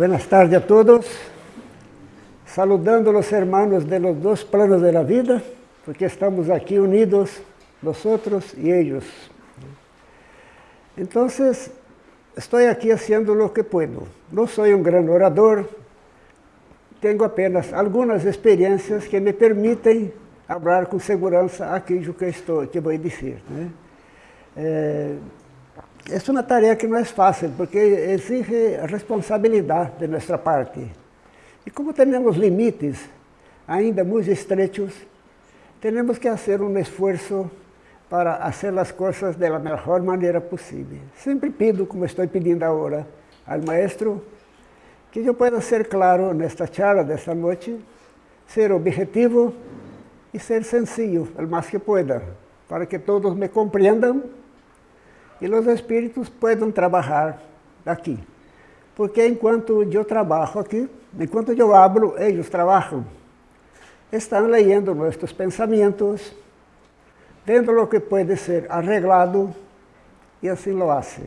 Buenas tardes a todos. Saludando los hermanos de los dos planos de la vida, porque estamos aquí unidos, nosotros y ellos. Entonces, estoy aquí haciendo lo que puedo. No soy un gran orador, tengo apenas algunas experiencias que me permiten hablar com segurança aquilo que estou, que vou essa é uma tarefa que não é fácil, porque exige responsabilidade de nossa parte. E como temos limites ainda muito estreitos, temos que fazer um esforço para fazer as coisas da melhor maneira possível. Sempre pido, como estou pedindo agora, ao maestro, que eu possa ser claro nesta charla desta noite, ser objetivo e ser sencillo, o mais que pueda, para que todos me compreendam e os espíritos possam trabalhar aqui. Porque enquanto eu trabalho aqui, enquanto eu hablo, eles trabalham. Estão leyendo nossos pensamentos, vendo o que pode ser arreglado e assim lo hace.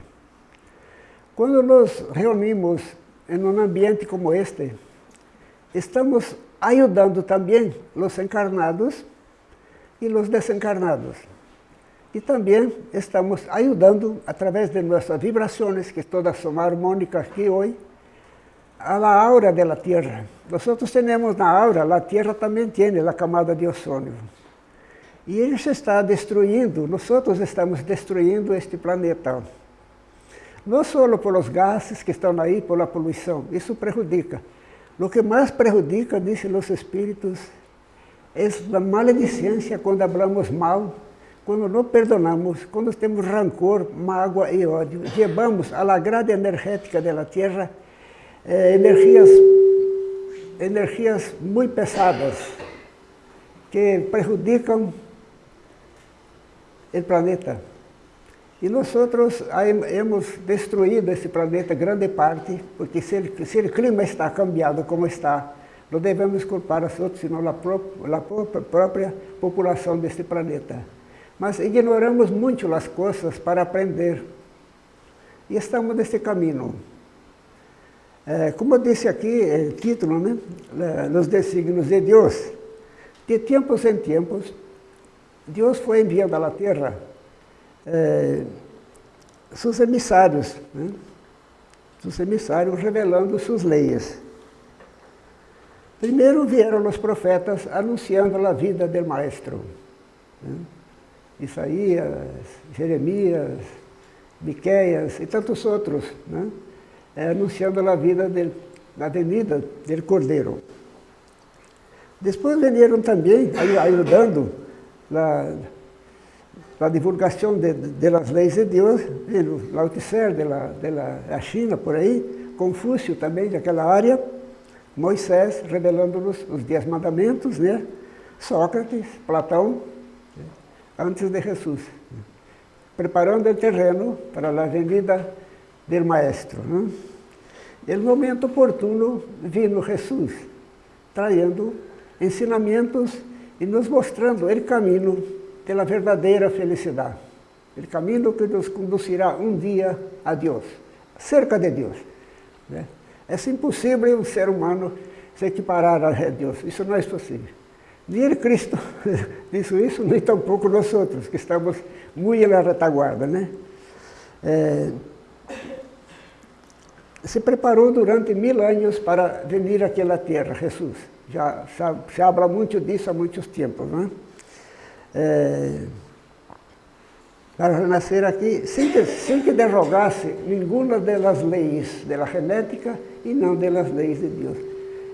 Quando nos reunimos em um ambiente como este, estamos ayudando também os encarnados e os desencarnados. E também estamos ajudando, através de nossas vibrações, que todas são harmônicas aqui hoje, a la aura da Terra. Nós temos na aura, a Terra também tem a camada de ozônio. E ele se está destruindo, nós estamos destruindo este planeta. Não só pelos gases que estão aí, pela poluição, isso prejudica, Lo que mais prejudica, dizem os espíritos, é a maledicência quando falamos mal, quando não perdonamos, quando temos rancor, mágoa e ódio. Levamos à grade energética da Terra eh, energias, energias muito pesadas que prejudicam o planeta. E nós hemos destruído esse planeta grande parte, porque se, se o clima está cambiado como está, não devemos culpar os outros, senão a própria população deste planeta. Mas ignoramos muito as coisas para aprender. E estamos nesse caminho. É, como eu disse aqui, o título, né? Nos desígnios de Deus. De tempos em tempos, Deus foi enviando à Terra é, seus emissários, né? seus emissários revelando suas leis. Primeiro vieram os profetas anunciando a vida do maestro. Né? Isaías, Jeremias, Miqueias e tantos outros, né? É, anunciando a vida da venida do Cordeiro. Depois vieram também ajudando a la divulgação las leyes de Deus, de la, de China, por aí, Confúcio também, daquela área, Moisés revelando-nos os dez mandamentos, né? Sócrates, Platão, antes de Jesus, preparando o terreno para a venida do Maestro. Né? No momento oportuno, vino Jesus, traindo ensinamentos e nos mostrando o caminho pela verdadeira felicidade. O caminho que nos conduzirá um dia a Deus, cerca de Deus. Né? É impossível um ser humano se equiparar a Deus, isso não é possível. Nem Cristo disse isso, nem tampouco nós outros, que estamos muito na retaguarda. Né? É, se preparou durante mil anos para vir àquela terra, Jesus. Já se habla muito disso há muitos tempos. Né? é, para nascer aqui sem que, sem que derrogasse nenhuma das leis da genética e não das leis de Deus.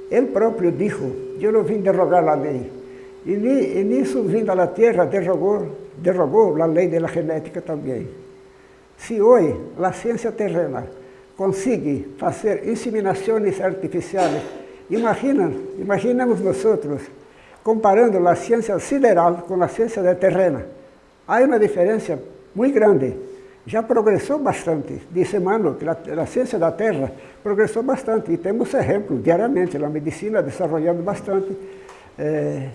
Ele próprio disse, eu não vim derrogar a lei. E, e nisso, vindo à Terra, derrogou, derrogou a lei da genética também. Se hoje a ciência terrena consegue fazer inseminações artificiais, imagina, imaginemos nós comparando a ciência sideral com a ciência terrena. Há uma diferença muito grande. Já progressou bastante. Disse Emmanuel que a, a ciência da Terra progressou bastante. E temos exemplos diariamente, a medicina desenvolvendo bastante. É,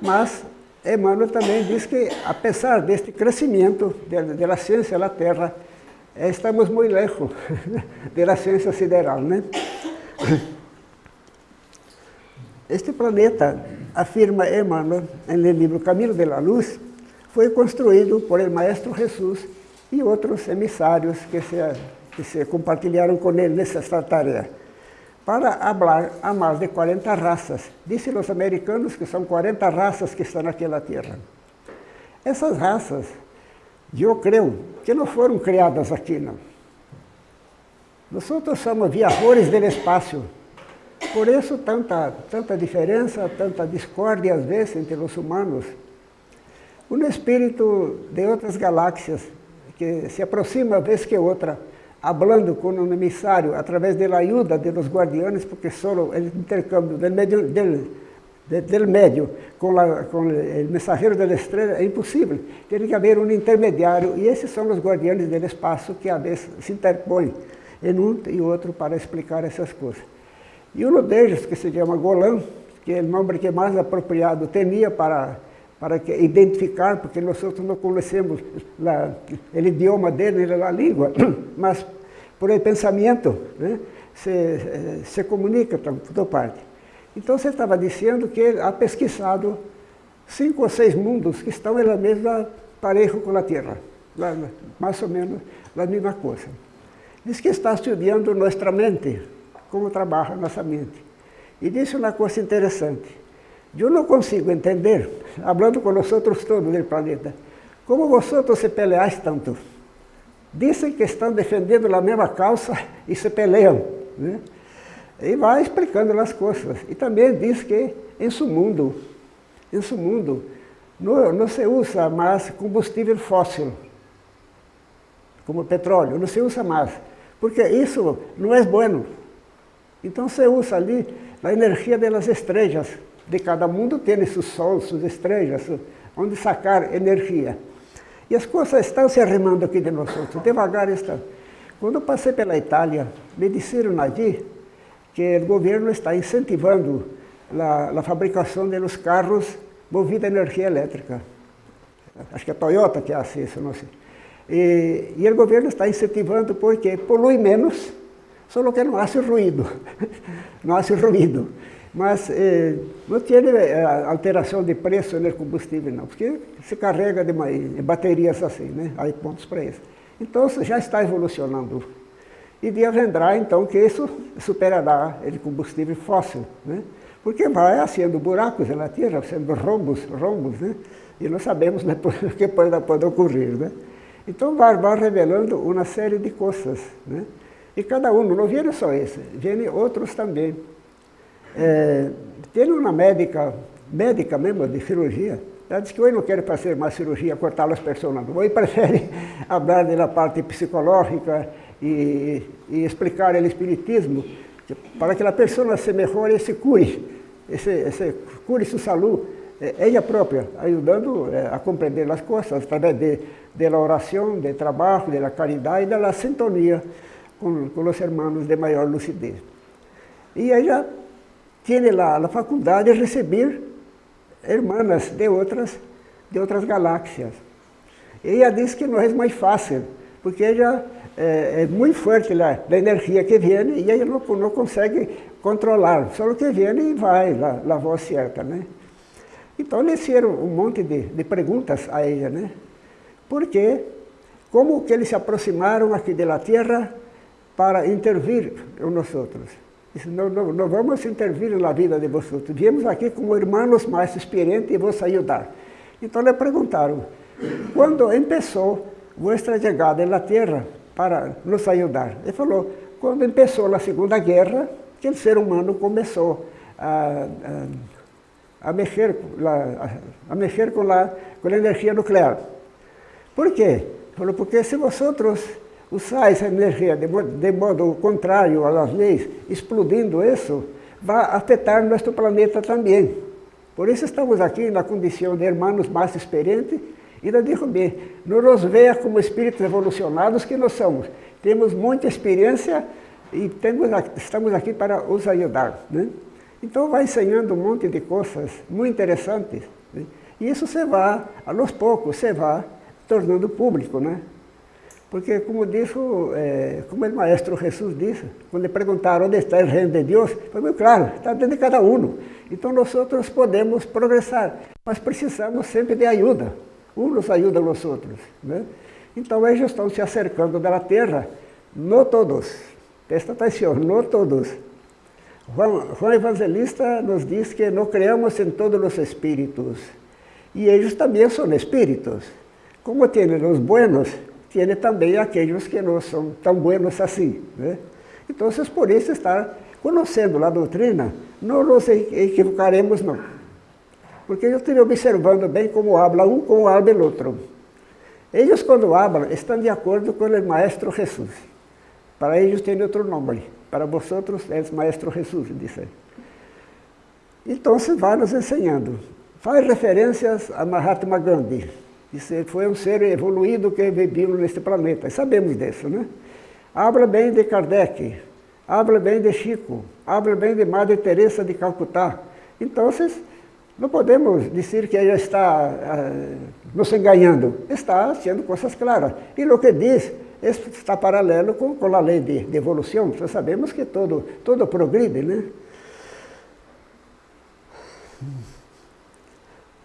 mas Emmanuel também diz que, apesar deste crescimento da ciência da Terra, estamos muito lejos da ciência sideral, né? Este planeta, afirma Emmanuel no livro Caminho de la Luz, foi construído por el Maestro Jesus e outros emissários que se, que se compartilharam com ele nessa tarefa, para falar a mais de 40 raças. Dizem os americanos que são 40 raças que estão naquela terra. Essas raças, eu creio, que não foram criadas aqui, não. Nós somos viajores do espaço, por isso, tanta, tanta diferença, tanta discórdia, às vezes, entre os humanos. Um espírito de outras galáxias, que se aproxima vez que outra, falando com um emissário, através da ajuda de los guardianes, porque só o intercâmbio do médio, del, del médio com, la, com o mensageiro da estrela é impossível. Tem que haver um intermediário, e esses são os guardianes do espaço que, às vezes, se interpõem em um e outro para explicar essas coisas. E um deles, que se chama Golan, que é o nome que mais apropriado tinha para, para que, identificar, porque nós não conhecemos o idioma dele, a língua, mas por el pensamento né, se, se comunica por toda parte. Então você estava dizendo que ele ha pesquisado cinco ou seis mundos que estão na mesma pareja com a Terra, mais ou menos a mesma coisa. Diz que está estudando nossa mente, como trabalha nossa mente. E disse uma coisa interessante. Eu não consigo entender, falando com os outros todos do planeta, como vocês se peleais tanto. Dizem que estão defendendo a mesma causa e se peleiam. Né? E vai explicando as coisas. E também diz que em seu mundo, em seu mundo, não, não se usa mais combustível fóssil, como petróleo, não se usa mais, porque isso não é bueno. Então se usa ali a energia das estrelas. De cada mundo tem seus sols, suas estrelas, onde sacar energia. E as coisas estão se arremando aqui de nós outros, devagar estão. Quando eu passei pela Itália, me disseram ali que o governo está incentivando a, a fabricação de carros movidos a energia elétrica. Acho que é a Toyota que faz isso, não sei. E, e o governo está incentivando porque polui menos só que não hace ruído, não hace ruído. Mas eh, não tem eh, alteração de preço no combustível, não, porque se carrega de, de baterias assim, né? Aí pontos para isso. Então já está evolucionando. E dia vendrá então que isso superará o combustível fóssil, né? Porque vai sendo buracos na Terra, sendo rombos, rombos, né? E não sabemos depois o que pode, pode ocorrer, né? Então vai, vai revelando uma série de coisas, né? E cada um, não vieram só esse, vêm outros também. É, tem uma médica, médica mesmo, de cirurgia, ela disse que hoje não quer fazer mais cirurgia, cortar as pessoas, hoje prefere falar da parte psicológica e, e explicar o espiritismo, para que a pessoa se melhore e se cure, se, se cure sua saúde, é, ela própria, ajudando é, a compreender as coisas através de, de oração, de trabalho, de caridade e da sintonia com, com os irmãos de maior lucidez. E ela tem a, a faculdade de receber irmãs de outras, de outras galáxias. E ela diz que não é mais fácil, porque ela é, é muito forte lá, a energia que vem e ela não, não consegue controlar, só o que vem e vai, lá, lá voz certa, né? Então, eles fizeram um monte de, de perguntas a ela, né? Porque, como que eles se aproximaram aqui da Terra para intervir em nós outros. Disse, não, não, não vamos intervir na vida de vocês. Viemos aqui como irmãos mais experientes e vos ajudar. Então lhe perguntaram, quando começou vossa chegada na terra para nos ajudar? Ele falou, quando começou a Segunda Guerra, que o ser humano começou a, a, a mexer, a, a mexer com, a, com a energia nuclear. Por quê? Falou, porque se vocês usar essa energia de modo, de modo contrário às leis, explodindo isso, vai afetar nosso planeta também. Por isso estamos aqui na condição de irmãos mais experientes e digo bem, não nos veja como espíritos evolucionados que nós somos. Temos muita experiência e temos, estamos aqui para os ajudar. Né? Então vai ensinando um monte de coisas muito interessantes. Né? E isso se vai, aos poucos, se vai tornando público. Né? Porque, como disse, é, como o maestro Jesus disse, quando perguntaram onde está o reino de Deus, foi muito claro, está dentro de cada um. Então, nós outros podemos progressar, mas precisamos sempre de ajuda. Uns ajudam os outros. Né? Então, eles estão se acercando da terra, não todos. Presta atenção, não todos. Juan Evangelista nos diz que não creamos em todos os espíritos. E eles também são espíritos. Como tem os buenos, tem também aqueles que não são tão buenos assim. Né? Então, por isso, estar conhecendo a doutrina, não nos equivocaremos, não. Porque eu estive observando bem como habla um, como habla o outro. Eles, quando hablam, estão de acordo com o Maestro Jesus. Para eles tem outro nome. Para vosotros é Maestro Jesus, disse. Então, vai nos ensinando. Faz referências a Mahatma Gandhi. Isso foi um ser evoluído que viveu neste planeta. Sabemos disso, né? Habla bem de Kardec, habla bem de Chico, habla bem de Madre Teresa de Calcutá. Então, não podemos dizer que ela está uh, nos enganando. Está sendo coisas claras. E o que diz está paralelo com, com a lei de, de evolução. Nós sabemos que todo, todo progride, né?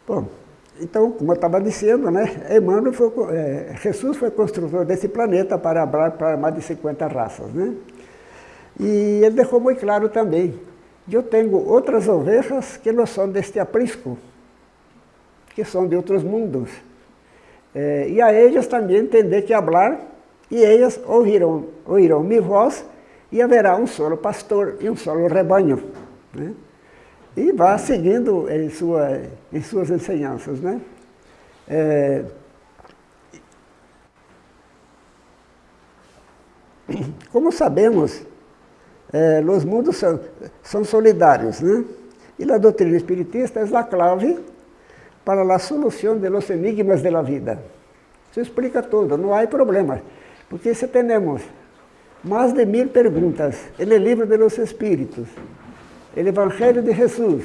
Bom, então, como eu estava dizendo, né, Emmanuel foi, é, Jesus foi construtor desse planeta para hablar para mais de 50 raças. Né? E ele deixou muito claro também, eu tenho outras ovelhas que não são deste aprisco, que são de outros mundos. É, e a eles também entender que hablar, e eles ouvirão, ouvirão minha voz, e haverá um solo pastor e um solo rebanho. Né? E vá seguindo em, sua, em suas ensinanças. Né? É, como sabemos, é, os mundos são, são solidários, né? e a doutrina espiritista é a clave para a solução de los enigmas da vida. Isso explica tudo, não há problema, porque se temos mais de mil perguntas no livro de los espíritos, o Evangelho de Jesus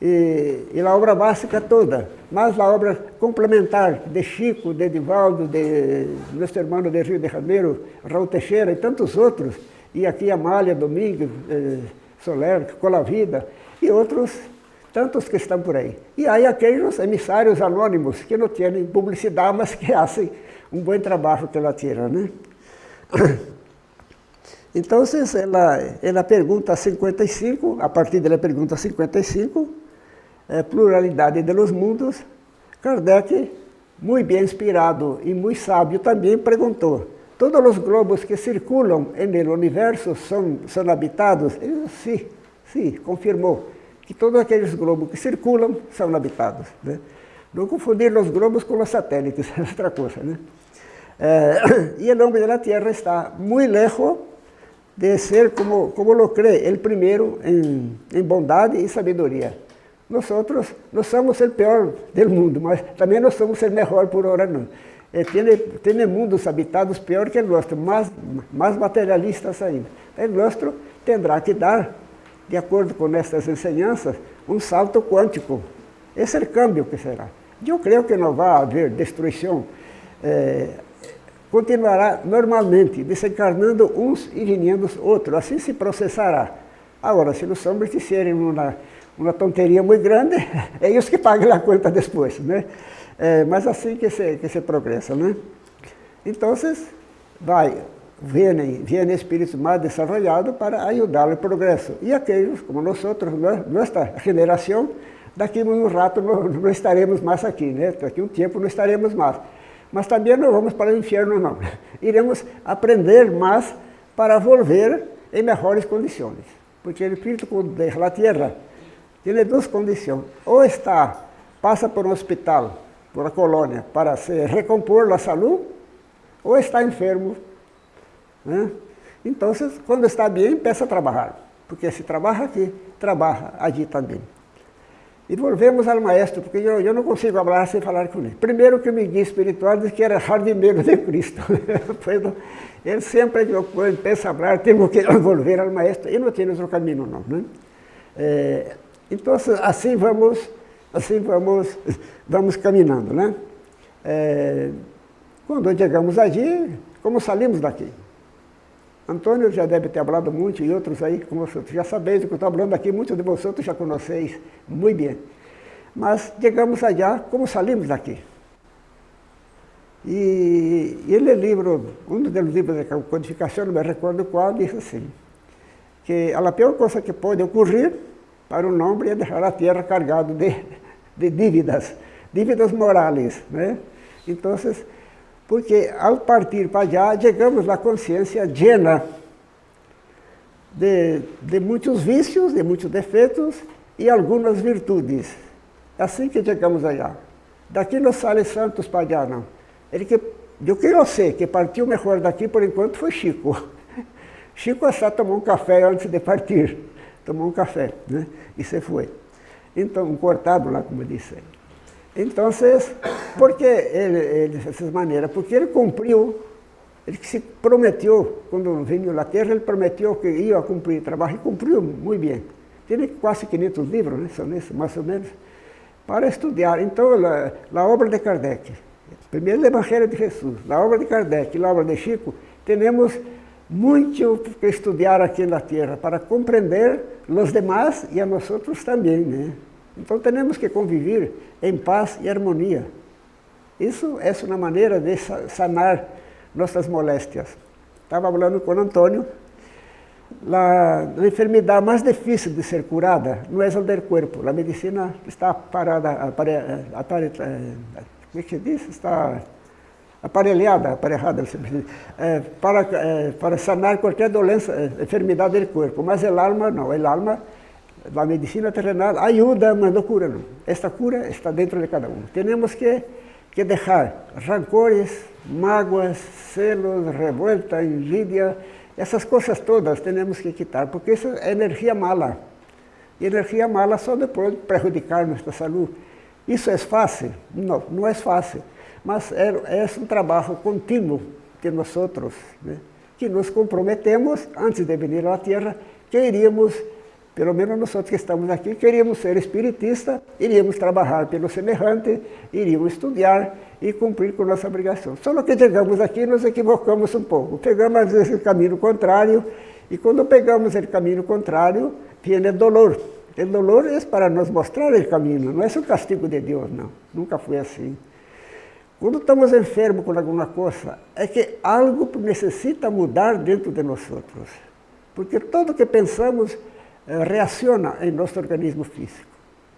e, e, a obra básica toda, mais a obra complementar de Chico, de Edivaldo, de nosso irmão de Rio de Janeiro, Raul Teixeira e tantos outros, e aqui Amália Domingues, eh, Soler, Colavida, e outros tantos que estão por aí. E aí aqueles emissários anônimos que não têm publicidade, mas que fazem um bom trabalho pela terra, né? Então, ela, ela pergunta 55, a partir da pergunta 55, é, pluralidade de los mundos, Kardec, muito bem inspirado e muito sábio, também perguntou, todos os globos que circulam no universo são, são habitados? Ele sim, sim, confirmou que todos aqueles globos que circulam são habitados. Né? Não confundir os globos com os satélites, é outra coisa. Né? É, e o nome da Terra está muito lejos de ser como, como lo cree, el primero en, en bondade e sabedoria. Nós outros não somos o pior do mundo, mas também não somos o melhor por hora não. Eh, tiene, tiene mundos habitados pior que o nosso, mais, mais materialistas ainda. O nosso terá que dar, de acordo com essas ensinanças, um salto quântico. Esse é o câmbio que será. Eu creio que não vai haver destruição eh, continuará normalmente, desencarnando uns e vindo outros, assim se processará. Agora, se os homens disserem uma, uma tonteria muito grande, é isso que pagam a conta depois, né? É, mas assim que se, que se progressa, né? Então, vai, vêm, vêm espíritos mais desenvolvidos para ajudar o progresso. E aqueles, como nós outros, nossa geração, daqui a um rato não, não estaremos mais aqui, né? Daqui a um tempo não estaremos mais. Mas também não vamos para o inferno, não. Iremos aprender mais para volver em melhores condições. Porque o espírito da terra tem duas condições. Ou está, passa por um hospital, por uma colônia, para se recompor a saúde, ou está enfermo. Né? Então, quando está bem, peça a trabalhar. Porque se trabalha aqui, trabalha allí também. E volvemos ao maestro, porque eu, eu não consigo falar sem falar com ele. Primeiro que me guia espiritual disse que era jardineiro de Cristo. ele sempre, quando pensa falar, temos que volver ao maestro, e não tem outro caminho não. Né? É, então, assim vamos, assim vamos, vamos caminhando. Né? É, Quando chegamos allí, como saímos daqui? Antônio já deve ter falado muito, e outros aí, como vocês já sabeis do que estou falando aqui, muitos de vocês já conheceis muito bem. Mas chegamos allá, como saímos daqui? E ele livro, um dos livros de codificação, não me recordo qual, diz assim, que a pior coisa que pode ocorrer para um homem é deixar a terra cargada de, de dívidas, dívidas morais. Né? Então, porque ao partir para allá, chegamos à consciência llena de, de muitos vícios, de muitos defeitos e algumas virtudes. É assim que chegamos allá. Daqui não sai santos para allá, não. Ele que, do que eu sei, que partiu melhor daqui por enquanto foi Chico. Chico só tomou um café antes de partir. Tomou um café, né? E se foi. Então, um cortado lá, como disse. Então, por que ele, ele dessa maneira? Porque ele cumpriu, ele se prometeu, quando veio à Terra, ele prometeu que ia cumprir trabalho, e cumpriu muito bem. Tem quase 500 livros, né? são esses, mais ou menos, para estudar. Então, a, obra de Kardec, primeiro o Evangelho de Jesus, a obra de Kardec e a obra de Chico, temos muito que estudar aqui na Terra para compreender os demais e a nós também, né? Então temos que conviver em paz e harmonia. Isso é uma maneira de sanar nossas moléstias. Estava falando com Antônio, a, enfermidade mais difícil de ser curada não é o do corpo. A medicina está parada, apare, apare, como é que diz? Está aparelhada, aparelhada, é, para, é, para sanar qualquer doença, é, enfermidade do corpo. Mas o alma não, o alma a medicina terrenal ajuda, mas não cura. Esta cura está dentro de cada um. Temos que, que deixar rancores, mágoas, celos, revolta, invídia, essas coisas todas temos que quitar, porque isso é energia mala. E energia mala só depois prejudicar nossa saúde. Isso é fácil? Não, não é fácil. Mas é, é um trabalho contínuo de nós, né? que nos comprometemos, antes de vir à Terra, que iríamos pelo menos nós que estamos aqui, queríamos ser espiritistas, iríamos trabalhar pelo semelhante, iríamos estudar e cumprir com nossa obrigação. Só que chegamos aqui nos equivocamos um pouco. Pegamos às vezes o caminho contrário, e quando pegamos o caminho contrário, vem o dolor. O dolor é para nos mostrar o caminho, não é um castigo de Deus, não. Nunca foi assim. Quando estamos enfermos com alguma coisa, é que algo necessita mudar dentro de nós. Porque tudo que pensamos reacciona em nosso organismo físico.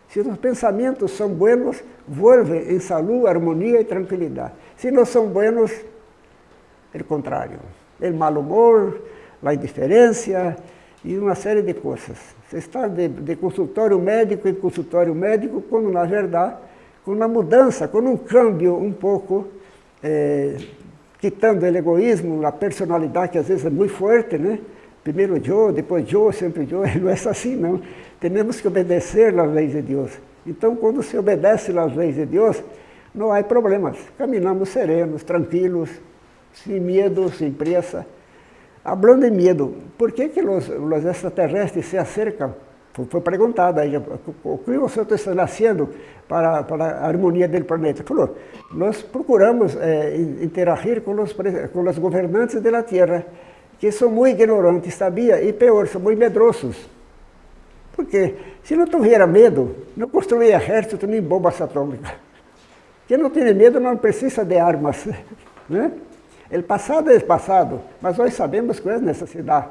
Se os pensamentos são buenos, vuelve em saúde, harmonia e tranquilidade. Se não são buenos, é o contrário. O mal humor, a indiferença e uma série de coisas. Você está de, de consultório médico em consultório médico, quando na verdade, com uma mudança, com um câmbio um pouco, é, quitando o egoísmo, a personalidade que às vezes é muito forte, né? Primeiro eu, depois eu, sempre eu, não é assim não. Temos que obedecer às leis de Deus. Então, quando se obedece às leis de Deus, não há problemas. Caminhamos serenos, tranquilos, sem medo, sem pressa. Hablando de medo, por que, que os, os extraterrestres se acercam? Foi perguntado aí, o que você está fazendo para, para a harmonia do planeta? Falou, nós procuramos é, interagir com os, com os governantes da Terra que são muito ignorantes, sabia? E pior, são muito medrosos. Porque se não tuviera medo, não construía exército nem bombas atômicas. Quem não tem medo não precisa de armas. Né? O passado é passado, mas nós sabemos qual é a necessidade.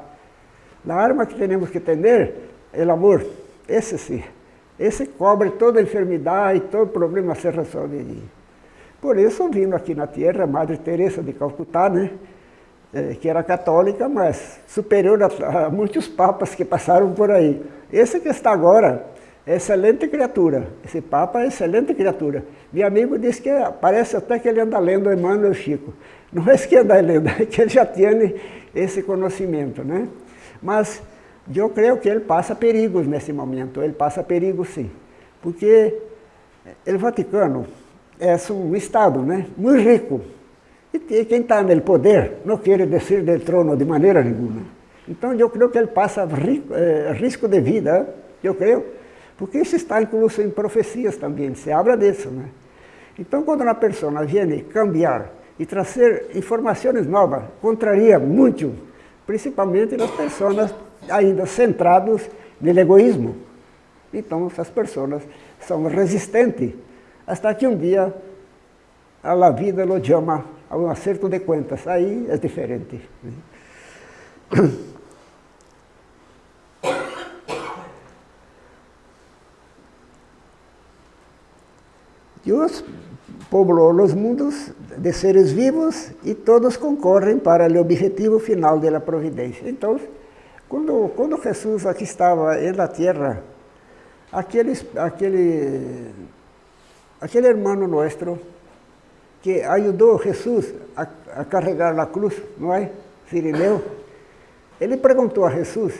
A arma que temos que ter é o amor. Esse sim. Esse cobre toda enfermidade, todo problema se resolve. Por isso, vindo aqui na Terra, Madre Teresa de Calcutá, né? É, que era católica, mas superior a, a, muitos papas que passaram por aí. Esse que está agora, é excelente criatura. Esse papa é excelente criatura. Meu amigo disse que parece até que ele anda lendo Emmanuel Chico. Não é que anda lendo, é que ele já tem esse conhecimento, né? Mas eu creio que ele passa perigos nesse momento, ele passa perigos sim. Porque o Vaticano é um Estado né, muito rico, e quem está no poder não quer descer do trono de maneira nenhuma. Então eu creio que ele passa risco, eh, risco de vida, eu creio, porque isso está incluso em profecias também, se habla disso. Né? Então quando uma pessoa vem cambiar e trazer informações novas contraria muito, principalmente nas pessoas ainda centradas no egoísmo. Então, essas pessoas são resistentes, até que um dia a vida lo chama a um acerto de contas. Aí é diferente. Deus poblou os mundos de seres vivos e todos concorrem para o objetivo final da providência. Então, quando, quando Jesus aqui estava na terra, aquele, aquele, aquele irmão nosso que ajudou Jesus a, a carregar a cruz, não é? Sirineu, ele perguntou a Jesus,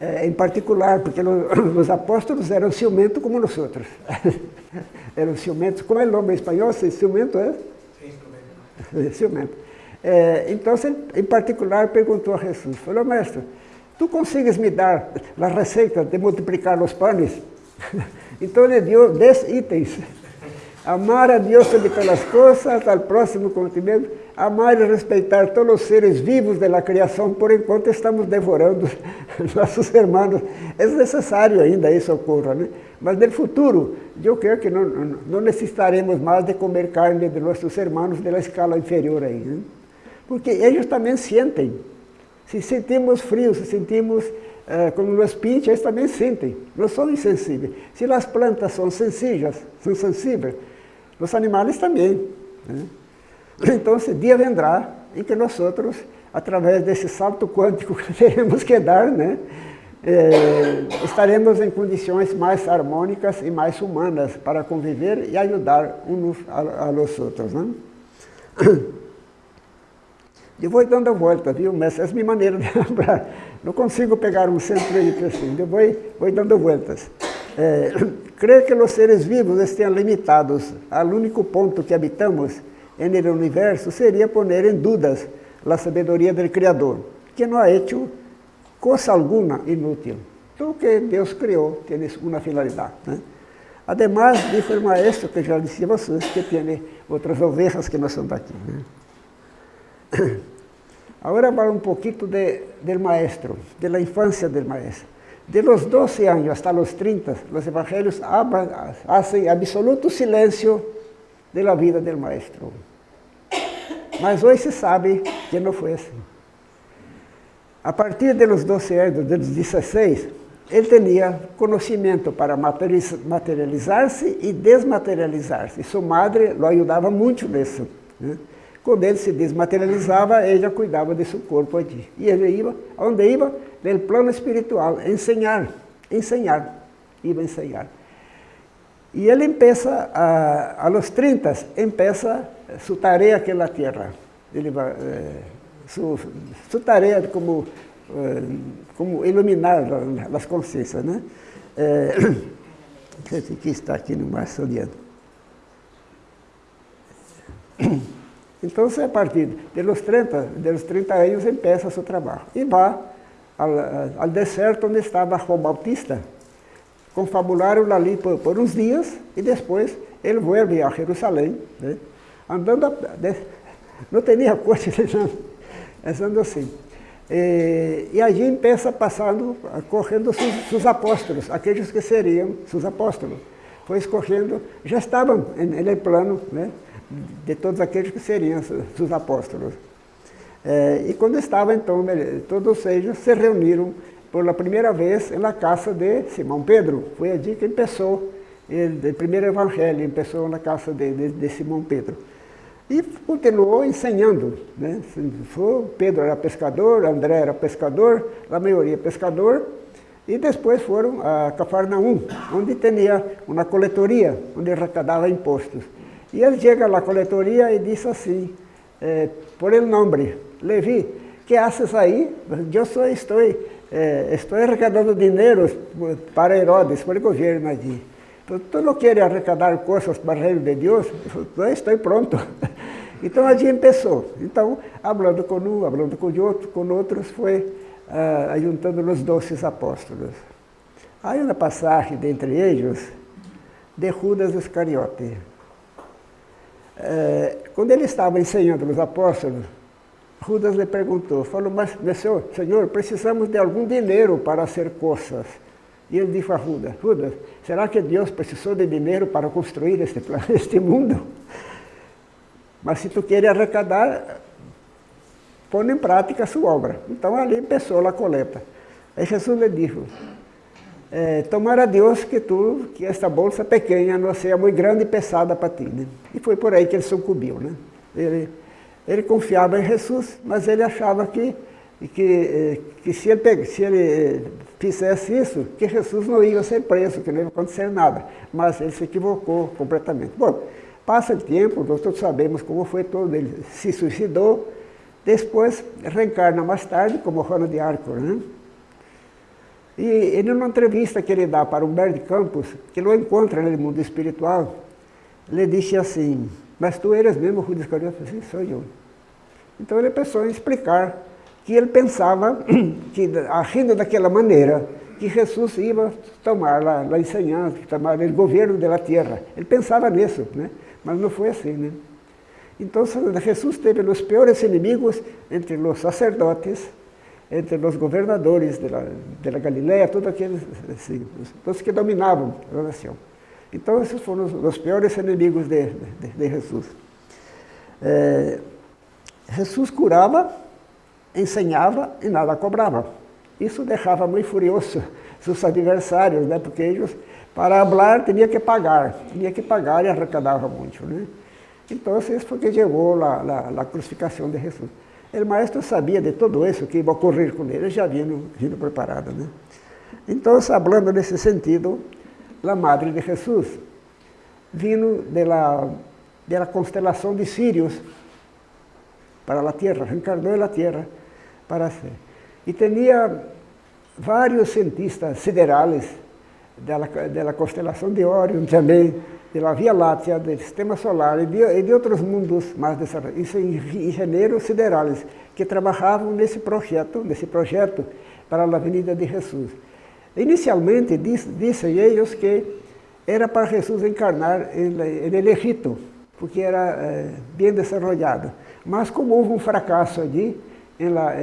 é, em particular, porque os apóstolos eram ciumentos como nós outros. eram ciumentos, como é o nome em espanhol? Ciumento é? Sim, ciumento. É, então, em particular, perguntou a Jesus, falou, mestre, tu consegues me dar a receita de multiplicar os panes? então ele deu dez itens. Amar a Deus sobre todas as coisas, ao próximo como ti mesmo, amar e respeitar todos os seres vivos da criação, por enquanto estamos devorando nossos irmãos. É necessário ainda isso ocorra, né? Mas no futuro, eu creio que não, não necessitaremos mais de comer carne de nossos irmãos da escala inferior aí, né? Porque eles também sentem. Se sentimos frio, se sentimos eh, como nos pinches, eles também sentem. Não são insensíveis. Se as plantas são sensíveis, são sensíveis, os animais também. Né? Então, esse dia vendrá em que nós outros, através desse salto quântico que teremos que dar, né, é, estaremos em condições mais harmônicas e mais humanas para conviver e ajudar uns a, a los outros. Né? Eu vou dando a volta, viu? Mas essa é a minha maneira de lembrar. Não consigo pegar um centro e assim, eu vou, vou dando voltas. É, creio que os seres vivos estejam limitados ao único ponto que habitamos no universo seria poner em dúvidas a sabedoria do Criador, que não ha hecho coisa alguma inútil. Tudo que Deus criou tem uma finalidade. Né? Además, disse o maestro, que já disse a vocês, que tem outras ovelhas que não são daqui. Né? Agora vamos um pouquinho de, do maestro, da infância do maestro. De los 12 anos hasta los 30, os evangelhos fazem absoluto silêncio de la vida do maestro. Mas hoje se sabe que não foi assim. A partir dos 12 anos, dos 16, ele tinha conhecimento para materializar-se e desmaterializar-se. Sua madre o ajudava muito nisso. Quando ele se desmaterializava, ela cuidava de seu corpo aqui. E ele ia, onde ia? No plano espiritual, ensinar, ensinar, ia ensinar. E ele empieza, a, a los 30, empieza sua tarefa aqui na Terra. Ele vai, eh, sua, sua tarefa como, eh, como iluminar as consciências. Né? Eh, aqui está aqui no mais soliano. Então, a partir de los 30, de los 30 anos, empieza seu trabalho. E vai ao, ao deserto onde estava João Bautista, confabularam ali por, por uns dias e depois ele vuelve a Jerusalém, né? andando, a, não tinha coche, andando assim. E, e allí empieza passando, correndo seus, seus apóstolos, aqueles que seriam seus apóstolos. Foi escorrendo, já estavam no plano né, de todos aqueles que seriam seus apóstolos. É, e quando estava, então, todos eles se reuniram por primeira vez na casa de Simão Pedro. Foi ali que começou o primeiro evangelho, começou na casa de, de, de Simão Pedro. E continuou ensinando. Né? Pedro era pescador, André era pescador, a maioria pescador. E depois foram a Cafarnaum, onde tinha uma coletoria, onde arrecadava impostos. E ele chega à coletoria e diz assim, eh, por el nome, Levi, que haces aí? Eu sou, estou eh, estou arrecadando dinheiro para Herodes, para o governo allí. Então, tu não queres arrecadar coisas para o reino de Deus? Eu estou pronto. Então, allí começou. Então, falando com um, falando com outro, com outros, foi ah, juntando os doces apóstolos. Há uma passagem dentre eles de Judas Iscariote. É, quando ele estava ensinando os apóstolos, Judas lhe perguntou, falou, mas meu senhor, senhor, precisamos de algum dinheiro para hacer coisas. E ele disse a Judas, Judas, será que Deus precisou de dinheiro para construir este, este mundo? Mas se tu queres arrecadar, põe em prática a sua obra. Então ali começou a coleta. Aí Jesus lhe disse, é, tomara Deus que tu, que esta bolsa pequena não seja muito grande e pesada para ti. Né? E foi por aí que ele sucumbiu. Né? Ele, ele confiava em Jesus, mas ele achava que, que, eh, que se, ele, se ele fizesse isso, que Jesus não ia ser preso, que não ia acontecer nada. Mas ele se equivocou completamente. Bom, passa o tempo, nós todos sabemos como foi todo, ele se suicidou, depois reencarna mais tarde como Juana de Arco. Né? E ele, numa entrevista que ele dá para Humberto Campos, que não encontra no mundo espiritual, ele disse assim, mas tu eres mesmo Judas Iscariote? Sim, sou eu. Então ele pensou em explicar que ele pensava que, agindo daquela maneira, que Jesus ia tomar a, a ensinança, tomar o governo da terra. Ele pensava nisso, né? mas não foi assim. Né? Então Jesus teve os piores inimigos entre os sacerdotes, entre os governadores da Galileia, todos aqueles assim, todos que dominavam a nação. Então, esses foram os, os piores inimigos de, de, de Jesus. É, Jesus curava, ensinava e nada cobrava. Isso deixava muito furioso seus adversários, né? porque eles, para falar, tinha que pagar, tinha que pagar e arrecadava muito. Né? Então, isso foi que chegou a crucificação de Jesus. O maestro sabia de tudo isso que ia ocorrer com ele, ele já vindo, vindo preparado. Né? Então, falando nesse sentido, la Madre de de la, de la constelación de Sirius para la Tierra, reencarnó en la Tierra para ser. Y tenía varios cientistas siderales de la, de Orion también, de la Vía Láctea, del Sistema Solar y de, y de otros mundos más desarrollados, ingenieros siderales que trabajaban nesse projeto, nesse projeto para a Avenida de Jesus. Inicialmente, dizem eles que era para Jesus encarnar no Egito, porque era eh, bem desenvolvido. Mas como houve um fracasso ali, na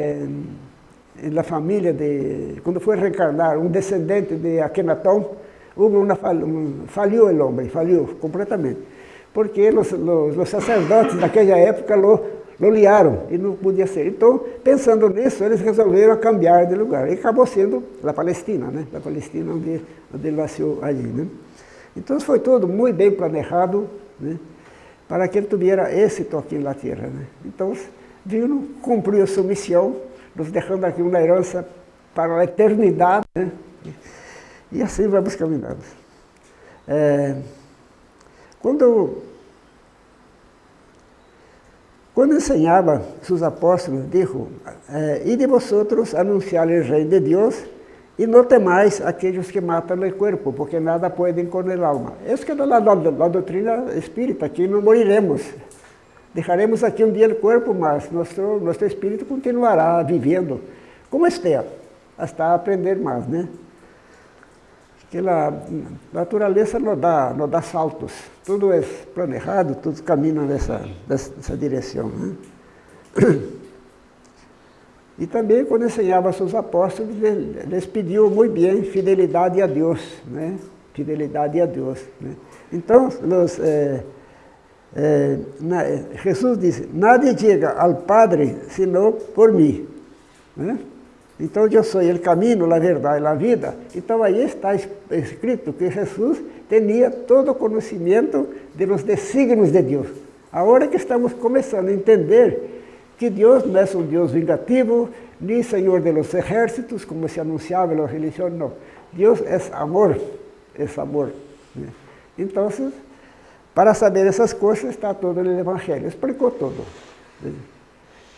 la, família de, quando foi reencarnar um descendente de Akenaton, uma, um, falhou o homem, falhou completamente. Porque os, os, os sacerdotes daquela época lo, liaram e não podia ser. Então, pensando nisso, eles resolveram cambiar de lugar. E acabou sendo a Palestina, né? A Palestina onde, onde ele nasceu ali, né? Então, foi tudo muito bem planejado, né? Para que ele tivesse êxito aqui na Terra, né? Então, Vino cumpriu sua missão, nos deixando aqui uma herança para a eternidade, né? E assim vamos caminhando. É, quando quando ensinava seus apóstolos, disse, eh, e de vosotros anunciar o reino de Deus e não temais aqueles que matam o corpo, porque nada podem com o alma. Essa que é a, a, a doutrina espírita, que não moriremos. Deixaremos aqui um dia o corpo, mas nosso, nosso espírito continuará vivendo como esteja, até aprender mais, né? Que a natureza não dá, não dá saltos. Tudo é planejado, tudo caminha nessa, nessa direção. Né? E também, quando ensinava seus apóstolos, eles pediam muito bem fidelidade a Deus. Né? Fidelidade a Deus. Né? Então, é, é, na, Jesus disse, nada diga ao Padre, senão por mim. Né? Então, eu sou o caminho, a verdade e a vida. Então, aí está escrito que Jesus tinha todo o conhecimento de los desígnios de Deus. Agora que estamos começando a entender que Deus não é um Deus vingativo, nem Senhor de los exércitos, como se anunciava na religião, não. Deus é amor, é amor. Então, para saber essas coisas, está todo no Evangelho, explicou tudo.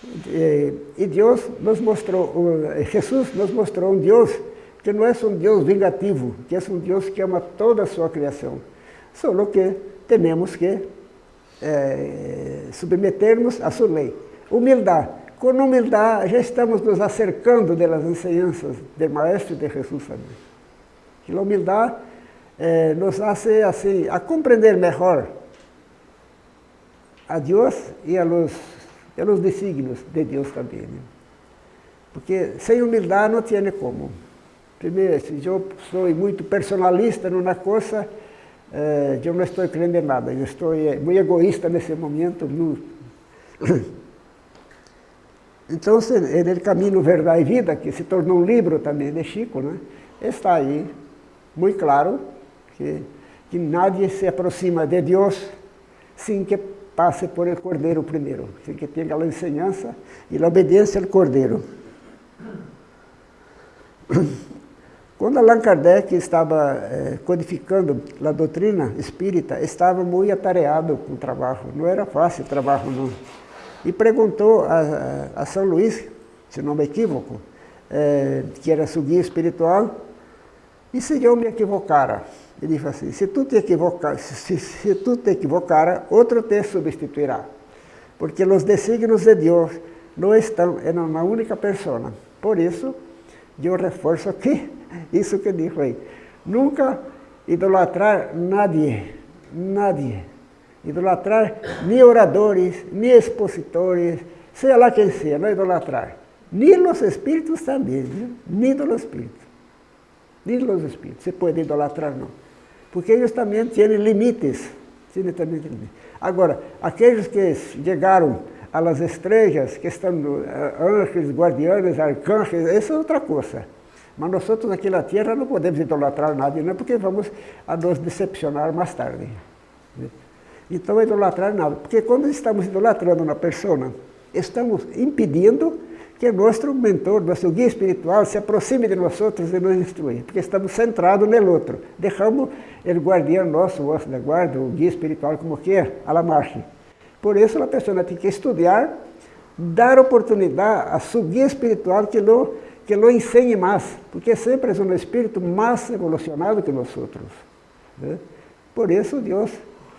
E Deus nos mostrou, Jesus nos mostrou um Deus que não é um Deus vingativo, que é um Deus que ama toda a sua criação. Só que temos que é, submetermos a sua lei. Humildade. Com humildade já estamos nos acercando das ensinanças do Maestro de Jesus. Que a humildade é, nos hace assim, a compreender melhor a Deus e a los, a los designios de Deus também. Né? Porque sem humildade não tem como. Primeiro, se eu sou muito personalista numa coisa, eh, eu não estou crendo em nada, eu estou eh, muito egoísta nesse momento. No... Então, no Caminho, Verdade e Vida, que se tornou um livro também de Chico, né? está aí, muito claro, que, que nadie se aproxima de Deus sem que passe por el Cordeiro primeiro, sem que tenha a enseñança e a obediência ao Cordeiro. Quando Allan Kardec estava eh, codificando a doutrina espírita, estava muito atareado com o trabalho, não era fácil o trabalho não. E perguntou a, a, São Luís, se não me equivoco, eh, que era seu guia espiritual, e se eu me equivocara? Ele disse assim, se tu te equivocar, se, se tu te equivocara, outro te substituirá. Porque os desígnios de Deus não estão em uma única pessoa. Por isso, eu reforço aqui isso que disse aí. Nunca idolatrar nadie, nadie. Idolatrar nem oradores, nem expositores, seja lá quem seja, não idolatrar. Nem os espíritos também, viu? nem os espíritos. Nem os espíritos, se pode idolatrar não. Porque também têm limites. Também limites. Agora, aqueles que chegaram às estrelas, que estão eh, anjos, guardianes, arcanjos, isso é outra coisa. Mas nós outros aqui na Terra não podemos idolatrar nada, não, porque vamos a nos decepcionar mais tarde. Então, idolatrar nada. Porque quando estamos idolatrando uma pessoa, estamos impedindo que nosso mentor, nosso guia espiritual se aproxime de nós outros e nos instrui, porque estamos centrados no outro. Deixamos o guardião nosso, o anjo da guarda, o guia espiritual, como quer, a la marcha. Por isso, a pessoa tem que estudar, dar oportunidade a seu guia espiritual que não que lo ensine mais, porque sempre é um espírito mais evolucionado que nós outros. Né? Por isso Deus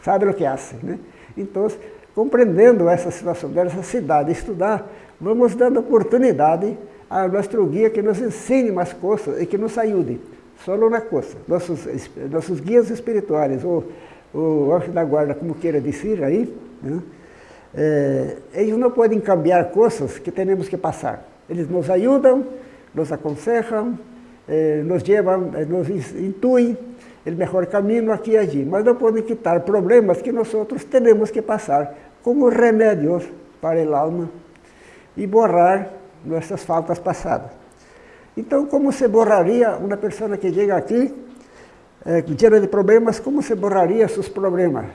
sabe o que faz. Né? Então, compreendendo essa situação dessa cidade, estudar, vamos dando oportunidade a nosso guia que nos ensine mais coisas e que nos ajude. Só uma coisa, nossos, nossos guias espirituais, ou o anjo da guarda, como queira dizer aí, né? é, eles não podem cambiar coisas que temos que passar. Eles nos ajudam, nos aconselham, eh, nos levam, eh, nos intuem o melhor caminho aqui e allí, mas não podem quitar problemas que nós temos que passar como remédios para o alma e borrar nossas faltas passadas. Então, como se borraria uma pessoa que chega aqui, eh, cheia de problemas, como se borraria seus problemas?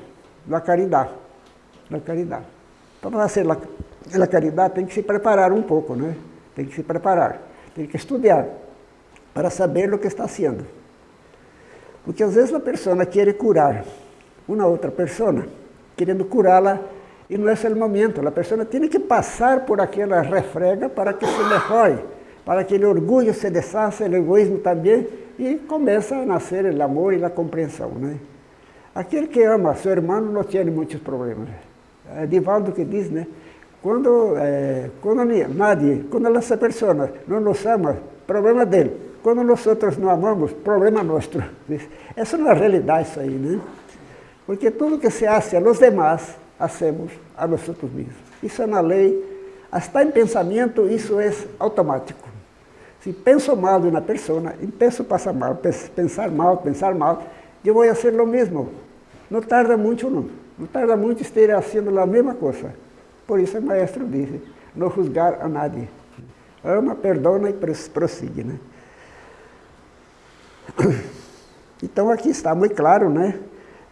Na caridade. Na caridade. Para fazer a caridade tem que se preparar um pouco, né? Tem que se preparar. Tem que estudar para saber o que está fazendo. Porque às vezes a pessoa quer curar uma outra pessoa, querendo curá-la, e não é o momento. A pessoa tem que passar por aquela refrega para que se melhore, para que o orgulho se desfaça, o egoísmo também, e começa a nascer o amor e a compreensão. Né? Aquele que ama seu irmão não tem muitos problemas. É Divaldo que diz, né? Quando, eh, quando nadie, quando essa pessoa não nos ama, problema dele. Quando nós outros não amamos, problema nosso. Essa é a realidade isso aí, né? Porque tudo que se hace a los demás, hacemos a nós mesmos. Isso é na lei, até em pensamento, isso é automático. Se penso mal de uma pessoa, e penso passar mal, pensar mal, pensar mal, eu vou fazer o mesmo. Não tarda muito, não. Não tarda muito estar fazendo a mesma coisa. Por isso o maestro disse, não juzgar a nadie. Ama, perdona e prossiga. Né? Então aqui está muito claro, né?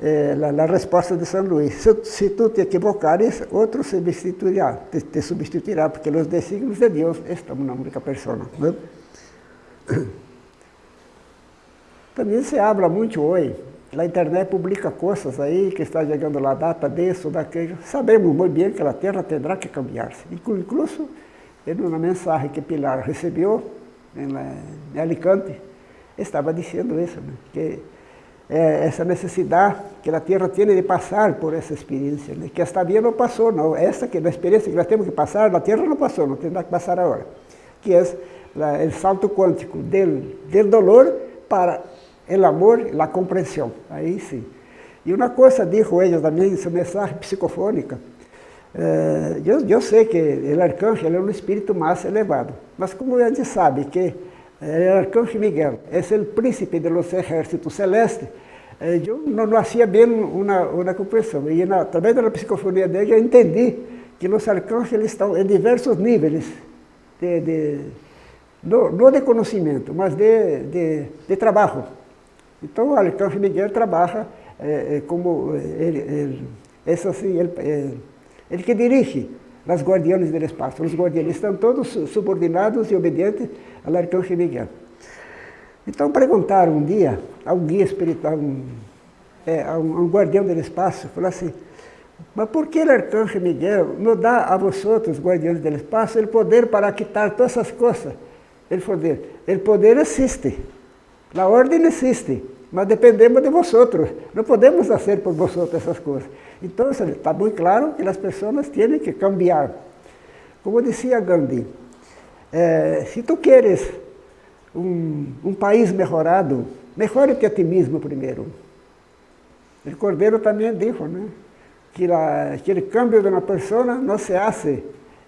É, a, a, resposta de São Luís. Se, se, tu te equivocares, outro substituirá, te, substituirá, porque os desígnios de Deus estão na única pessoa. Né? Também se habla muito hoje a internet publica coisas aí, que está chegando a data disso, daquilo. Sabemos muito bem que a Terra terá que cambiar-se. Incluso, uma mensagem que Pilar recebeu em, Alicante, estava dizendo isso, né? que é, essa necessidade que a Terra tem de passar por essa experiência, né? que esta via não passou, não. Essa que é a experiência que nós temos que passar, a Terra não passou, não terá que passar agora. Que é o salto quântico do, do dolor para o amor a compreensão. Aí sim. E uma coisa dijo ela também em sua mensagem psicofônica, Eh, eu, eu sei que o arcanjo é um espírito mais elevado, mas como a gente sabe que o arcanjo Miguel é o príncipe dos exércitos celestes, eh, eu não, não hacía bem uma, compreensão. E na, através da psicofonia dele eu entendi que os arcanjos estão em diversos níveis, de, de, não de mas de, de, de. Então o arcanjo Miguel trabalha eh, como ele, ele, assim, ele, ele que dirige as guardianes do espaço. Os guardianes estão todos subordinados e obedientes ao arcanjo Miguel. Então perguntaram um dia a um guia espiritual, um, é, a, um, um guardião do espaço, falou assim, mas por que o arcanjo Miguel não dá a vosotros, guardiões do espaço, o poder para quitar todas essas coisas? Ele poder, o poder existe, a ordem existe, mas dependemos de vosotros, não podemos fazer por vosotros essas coisas. Então, está muito claro que as pessoas têm que cambiar. Como dizia Gandhi, eh, se tu queres um, um país melhorado, melhore-te a ti mesmo primeiro. O Cordeiro também disse, né? que, la, que o cambio de uma pessoa não se hace,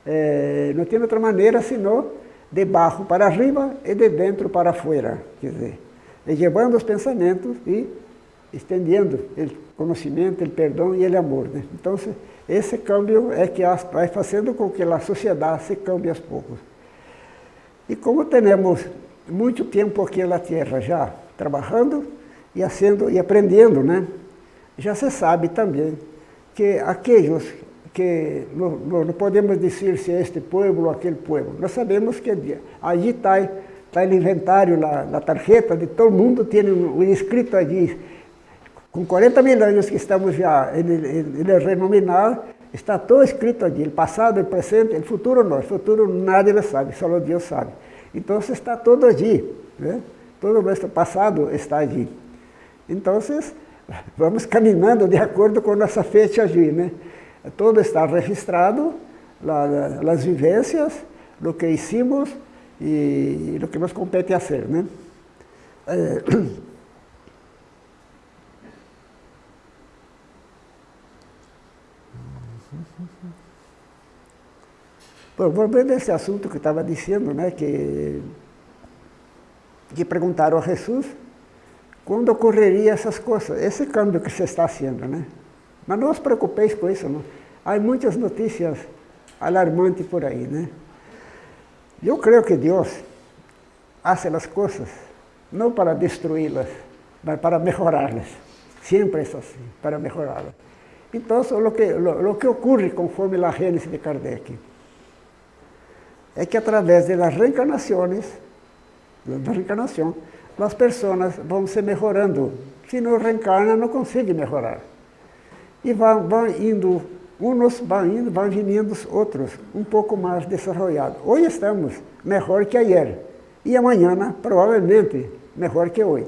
eh, não tem outra maneira senão de baixo para arriba e de dentro para fora. Quer dizer, levando os pensamentos e estendendo o conhecimento, o perdão e o amor. Né? Então, esse câmbio é que vai fazendo com que a sociedade se cambie aos poucos. E como temos muito tempo aqui na Terra já, trabalhando e, haciendo, e aprendendo, né? já se sabe também que aqueles que não, não, podemos dizer se é este povo ou aquele povo, nós sabemos que allí está está o inventário, na, tarjeta de todo mundo, tem um, um escrito allí, com 40 mil anos que estamos já no reino nominal, está todo escrito allí, o passado, o presente, o futuro não, o futuro nadie sabe, só Deus sabe. Então está todo allí, né? todo o nosso passado está allí. Então, vamos caminhando de acordo com nossa fecha allí, né? Todo está registrado, as vivências, o que hicimos e o que nos compete fazer, né? É... Bom, voltando a esse assunto que estava dizendo, né, que, que a Jesus quando ocorreria essas coisas, esse câmbio que você está fazendo, né? Mas não os preocupeis com isso, não. Há muitas notícias alarmantes por aí, né? Eu creio que Deus faz as coisas não para destruí-las, mas para melhorá-las. Sempre é assim, para melhorá-las. Então, o que, lo, que ocorre conforme a Gênesis de Kardec é que através das reencarnações, da reencarnação, as pessoas vão se melhorando. Se não reencarna, não consegue melhorar. E vão, vão indo, uns vão indo, vão vindo outros, um pouco mais desenvolvidos. Hoje estamos melhor que ayer. E amanhã, provavelmente, melhor que hoje.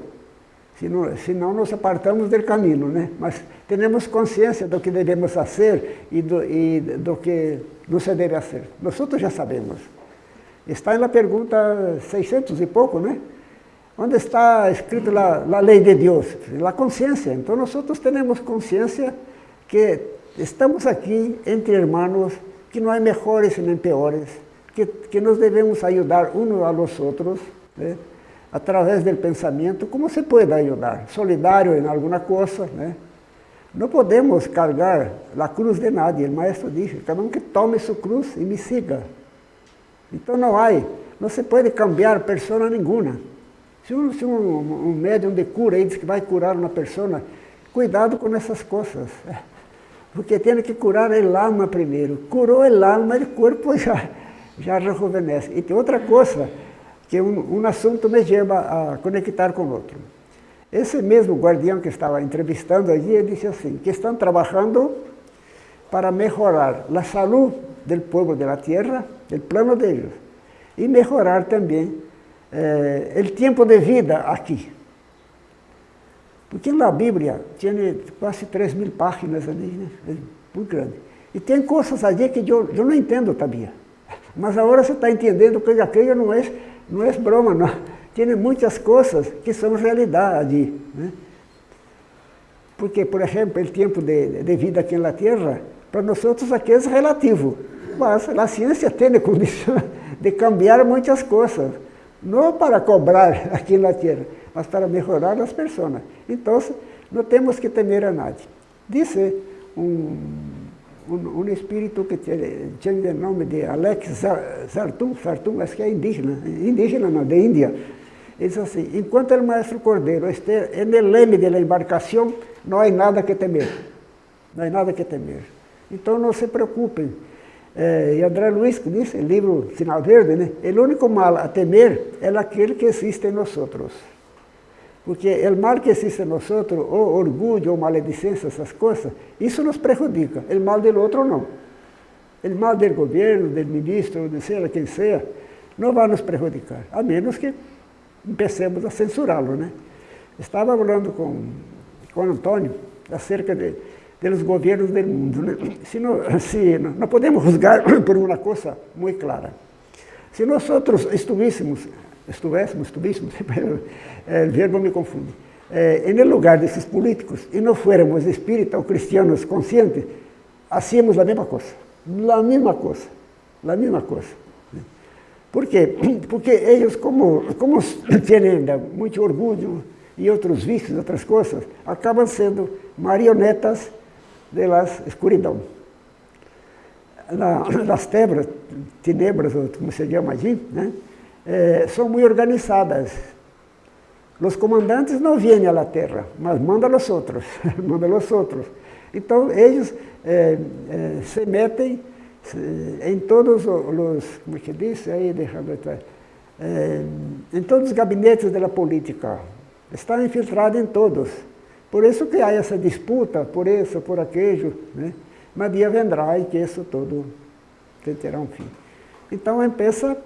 Se não, se não nos apartamos do caminho, né? Mas temos consciência do que devemos fazer e do, e do que não se deve fazer. Nós já sabemos. Está na pergunta 600 e pouco, né? Onde está escrito a, a lei de Deus? A consciência. Então, nós temos consciência que estamos aqui entre irmãos, que não há melhores nem piores, que, que nos devemos ajudar uns a los outros, né? através do pensamento, como se pode ajudar? Solidário em alguma coisa, né? Não podemos carregar a cruz de nadie, o maestro disse, cada um que tome sua cruz e me siga. Então não há, não se pode cambiar pessoa nenhuma. Se um, se um, um médium de cura aí diz que vai curar uma pessoa, cuidado com essas coisas. Porque tem que curar o alma primeiro. Curou o alma, o corpo já, já rejuvenesce. E tem outra coisa, que um, um assunto me leva a conectar com outro. Esse mesmo guardião que estava entrevistando allí, ele disse assim, que estão trabalhando para melhorar a saúde do povo da terra, do plano de Deus, e melhorar também eh, o tempo de vida aqui. Porque na Bíblia tinha quase 3 mil páginas ali, né? É muito grande. E tem coisas ali que eu, não entendo também. Mas agora você está entendendo que aquilo não é, não é broma. Tem muitas coisas que são realidade Né? Porque, por exemplo, o tempo de, de vida aqui na Terra, Para nós outros aqui é relativo, mas a ciência tem a condição de cambiar muitas coisas, não para cobrar aqui na Terra, mas para melhorar as pessoas. Então, não temos que temer a nadie. Disse um, um, um espírito que tinha o nome de Alex Sartum, Sartum, acho que é indígena, indígena não, de Índia. Disse assim, enquanto o maestro Cordeiro estiver no leme da embarcação, não há nada que temer. Não há nada que temer. Então não se preocupem. É, e André Luiz disse, livro Sinal Verde, né? o único mal a temer é aquele que existe em nós. Porque o mal que existe em nós ou orgulho, ou maledicência, essas coisas, isso nos prejudica. O mal do outro não. O mal do governo, do ministro, de seja quem seja, não vai nos prejudicar, a menos que empecemos a censurá-lo. Né? Estava falando com, com Antônio acerca de dos governos do mundo. Né? Se não, se não podemos juzgar por uma coisa muito clara. Se nós outros estivéssemos, estivéssemos, estivéssemos, o verbo me confunde, eh, no lugar desses políticos e não fôramos espíritas ou cristianos conscientes, hacíamos a mesma coisa. A mesma coisa. A mesma coisa. Por quê? Porque eles, como, como têm muito orgulho e outros vícios, outras coisas, acabam sendo marionetas de las escuridão. las tebras, tenebras, como se chama allí, né? Eh, são muito organizadas. Os comandantes não vêm à terra, mas mandam os outros, mandam os outros. Então, eles eh, eh, se metem em todos os, como que diz, aí, deixando atrás, em todos os gabinetes da política. Estão infiltrados em todos. Por isso que há essa disputa, por isso, por aquele, né? mas dia vendrá e que isso tudo terá um fim. Então, empieza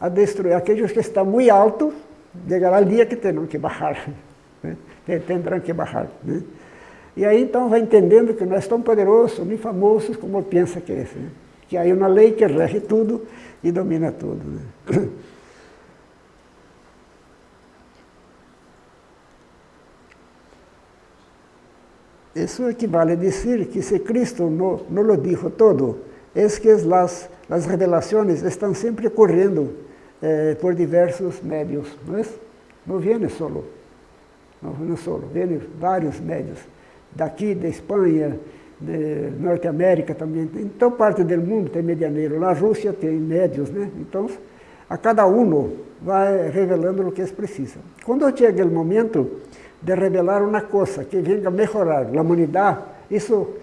a destruir aqueles que estão muito altos, chegará o dia que terão que baixar, né? terão que baixar. Né? E aí, então, vai entendendo que não é tão poderoso nem famosos como pensa que é. Né? Que há uma lei que rege tudo e domina tudo. Né? Isso equivale a dizer que se Cristo não, não lo dijo todo, é que as, as revelações estão sempre ocorrendo eh, por diversos médios. Não, é? não viene solo, não viene solo, vêm vários médios. Daqui, da Espanha, de Norte-América também. Em toda parte do mundo tem medianeiro. Na Rússia tem médios, né? Então, a cada um vai revelando o que eles precisam. Quando chega o momento de revelar uma coisa que venga a melhorar a humanidade, isso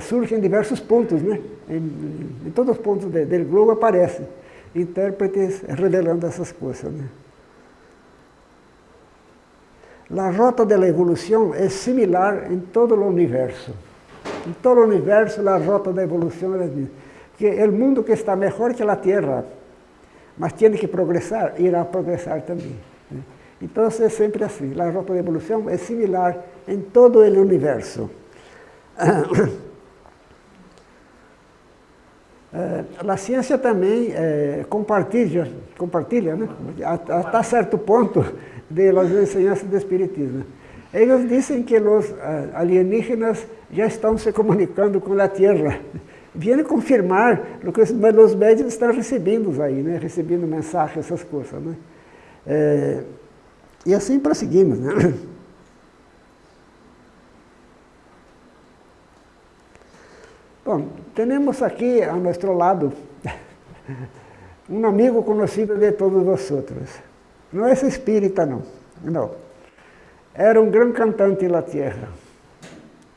surge em diversos pontos, né? Em, em todos os pontos do globo aparecem intérpretes revelando essas coisas. Né? A rota da evolução é similar em todo o universo. Em todo o universo, a rota da evolução é a mesma. Que o mundo que está melhor que a Terra, mas tem que progressar, irá progressar também. Então é sempre assim, a de evolução é similar em todo o universo. a ciência também é, compartilha, compartilha né? até certo ponto das ensinanças do Espiritismo. Eles dizem que os alienígenas já estão se comunicando com a Terra. Vêm confirmar o que os médicos estão recebendo aí, né? recebendo mensagens, essas coisas. Né? É, e assim prosseguimos. Né? Bom, temos aqui a nosso lado um amigo conhecido de todos nós outros. Não é espírita, não. Não. Era um grande cantante na terra.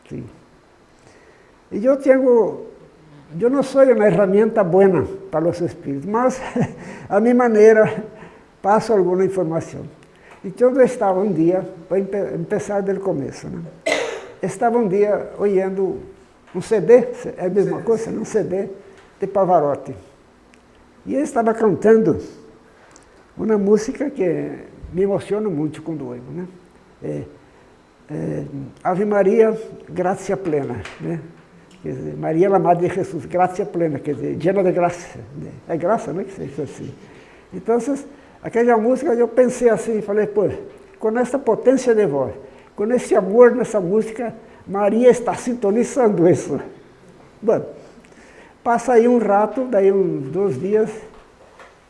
Sim. E eu tenho, eu não sou uma ferramenta boa para os espíritos, mas a minha maneira passo alguma informação. Então eu estava um dia, para começar do começo, né? estava um dia olhando um CD, é a mesma coisa, um CD de Pavarotti. E ele estava cantando uma música que me emociona muito quando ouço, né? É, é, Ave Maria, graça plena, né? Quer dizer, Maria, a Madre de Jesus, graça plena, quer dizer, llena de graça. Né? É graça, não é que se diz assim. Então, Aquela música eu pensei assim, falei, pô, com essa potência de voz, com esse amor nessa música, Maria está sintonizando isso. Bom, passa aí um rato, daí uns dois dias,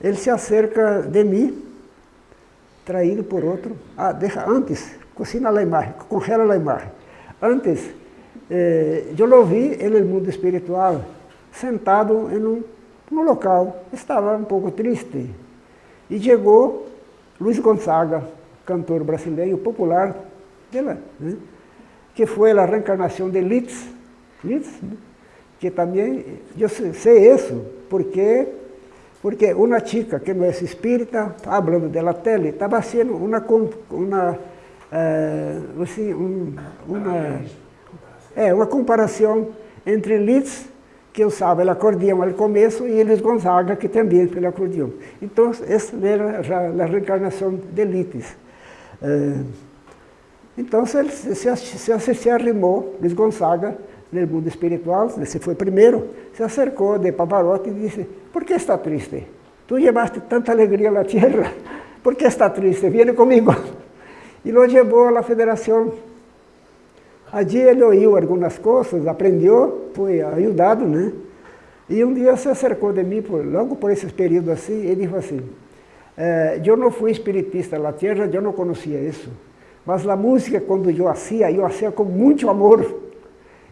ele se acerca de mim, traído por outro. Ah, deixa, antes, cocina a imagem, congela a imagem. Antes, eh, eu vi no mundo espiritual, sentado em um, um local, estava um pouco triste. E chegou Luiz Gonzaga, cantor brasileiro popular, dela, né? que foi a reencarnação de Litz, Litz né? que também, eu sei isso, porque, porque uma chica que não é espírita, falando da tele, estava sendo uma, uma, uh, assim, um, uma, é, uma comparação entre Litz, que usava o acordeão ao começo, e Elis Gonzaga, que também pelo acordeão. Então, essa era a reencarnação de Litz. Uh, então, se, se, se, se arrimou, Luiz Gonzaga, no mundo espiritual, esse foi primeiro, se acercou de Pavarotti e disse, por que está triste? Tu levaste tanta alegria à terra, por que está triste? Viene comigo. E lo levou à federação. Allí ele ouviu algumas coisas, aprendeu, foi ajudado, né? E um dia se acercou de mim, por, logo por esse período assim, e disse assim, eh, eu não fui espiritista na terra, eu não conhecia isso. Mas a música, quando eu hacía, eu hacía com muito amor.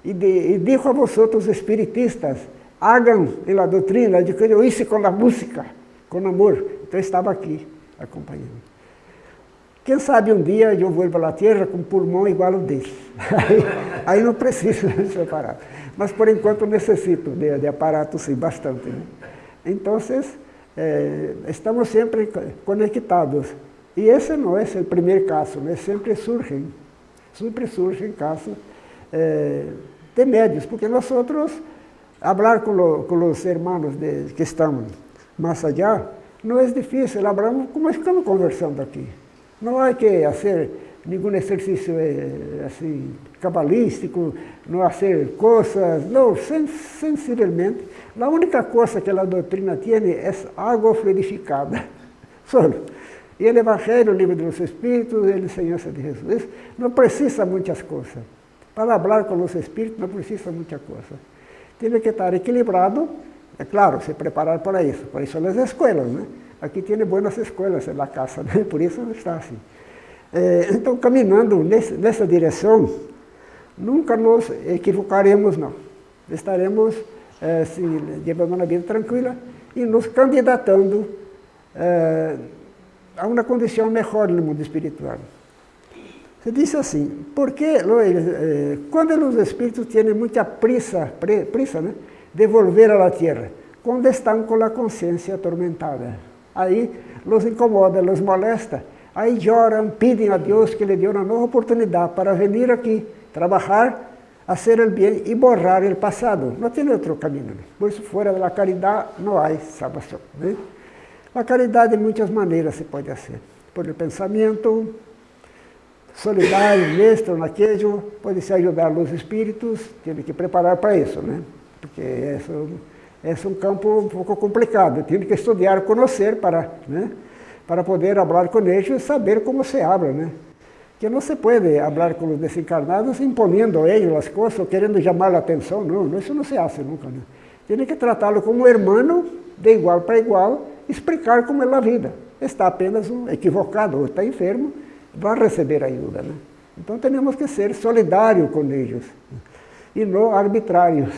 E, de, e digo a vosotros, espiritistas, hagam na doutrina de que eu hice com a música, com amor. Então eu estava aqui, acompanhando. Quem sabe um dia eu vou para a terra com um pulmão igual ao dele. Aí, aí não preciso desse aparato. Mas por enquanto necessito de, de aparato, sim, bastante. Né? Então, eh, estamos sempre conectados. E esse não é o primeiro caso, né? sempre surgem, sempre surgem casos eh, de médios, porque nós outros, falar com, com os irmãos de, que estão mais allá, não é difícil, hablamos como estamos conversando aqui. Não há que fazer nenhum exercício eh, assim, cabalístico, não fazer coisas, não, sen, sensivelmente. A única coisa que a doutrina tem é água fluidificada, só. E o Evangelho, o livro dos Espíritos, a enseñança de Jesus. Não precisa muitas coisas. Para falar com os Espíritos não precisa muita coisa. Tem que estar equilibrado, é claro, se preparar para isso. Por isso as escolas, né? Aqui tem boas escolas na casa, né? por isso está assim. É, então, caminhando nesse, nessa direção, nunca nos equivocaremos, não. Estaremos é, se, levando uma vida tranquila e nos candidatando é, a uma condição melhor no mundo espiritual. Se diz assim, porque eh, quando os espíritos têm muita prisa, prisa né, de volver à terra, quando estão com a consciência atormentada, aí los incomoda, los molesta, aí choram, pedem a Deus que lhe dê uma nova oportunidade para vir aqui, trabalhar, fazer o bem e borrar o passado. Não tem outro caminho. Por isso, fora da caridade, não há salvação. Né? A caridade de muitas maneiras se pode fazer. Por pensamento solidário, mestre, naquele, pode se ajudar os espíritos, tem que preparar para isso, né? Porque esse é um campo um pouco complicado, tem que estudar, conhecer para, né? para poder falar com eles e saber como se habla, né? Que não se pode falar com os desencarnados imponiendo a eles as coisas, ou querendo chamar a atenção, não, isso não se faz nunca, né? Tem que tratá-lo como irmão, de igual para igual, explicar como é a vida. Está apenas um equivocado ou está enfermo, vai receber ajuda. Né? Então temos que ser solidários com eles e não arbitrários.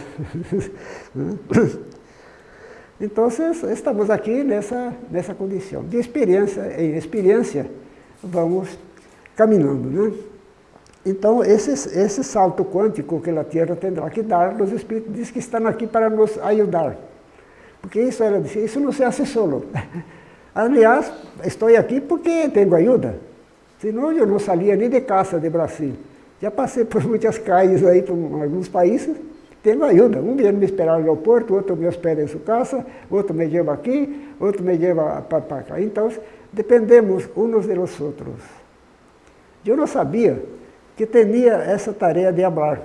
então estamos aqui nessa, nessa condição. De experiência em experiência, vamos caminhando. Né? Então, esse, esse salto quântico que a Terra terá que dar, os Espíritos dizem que estão aqui para nos ajudar. Porque isso, era, isso não se hace solo. Aliás, estou aqui porque tenho ajuda. Senão eu não saía nem de casa de Brasil. Já passei por muitas calles aí, por alguns países, tenho ajuda. Um me esperar no aeroporto, outro me hospeda em sua casa, outro me leva aqui, outro me leva para cá. Então, dependemos uns dos outros. Eu não sabia que tinha essa tarefa de falar.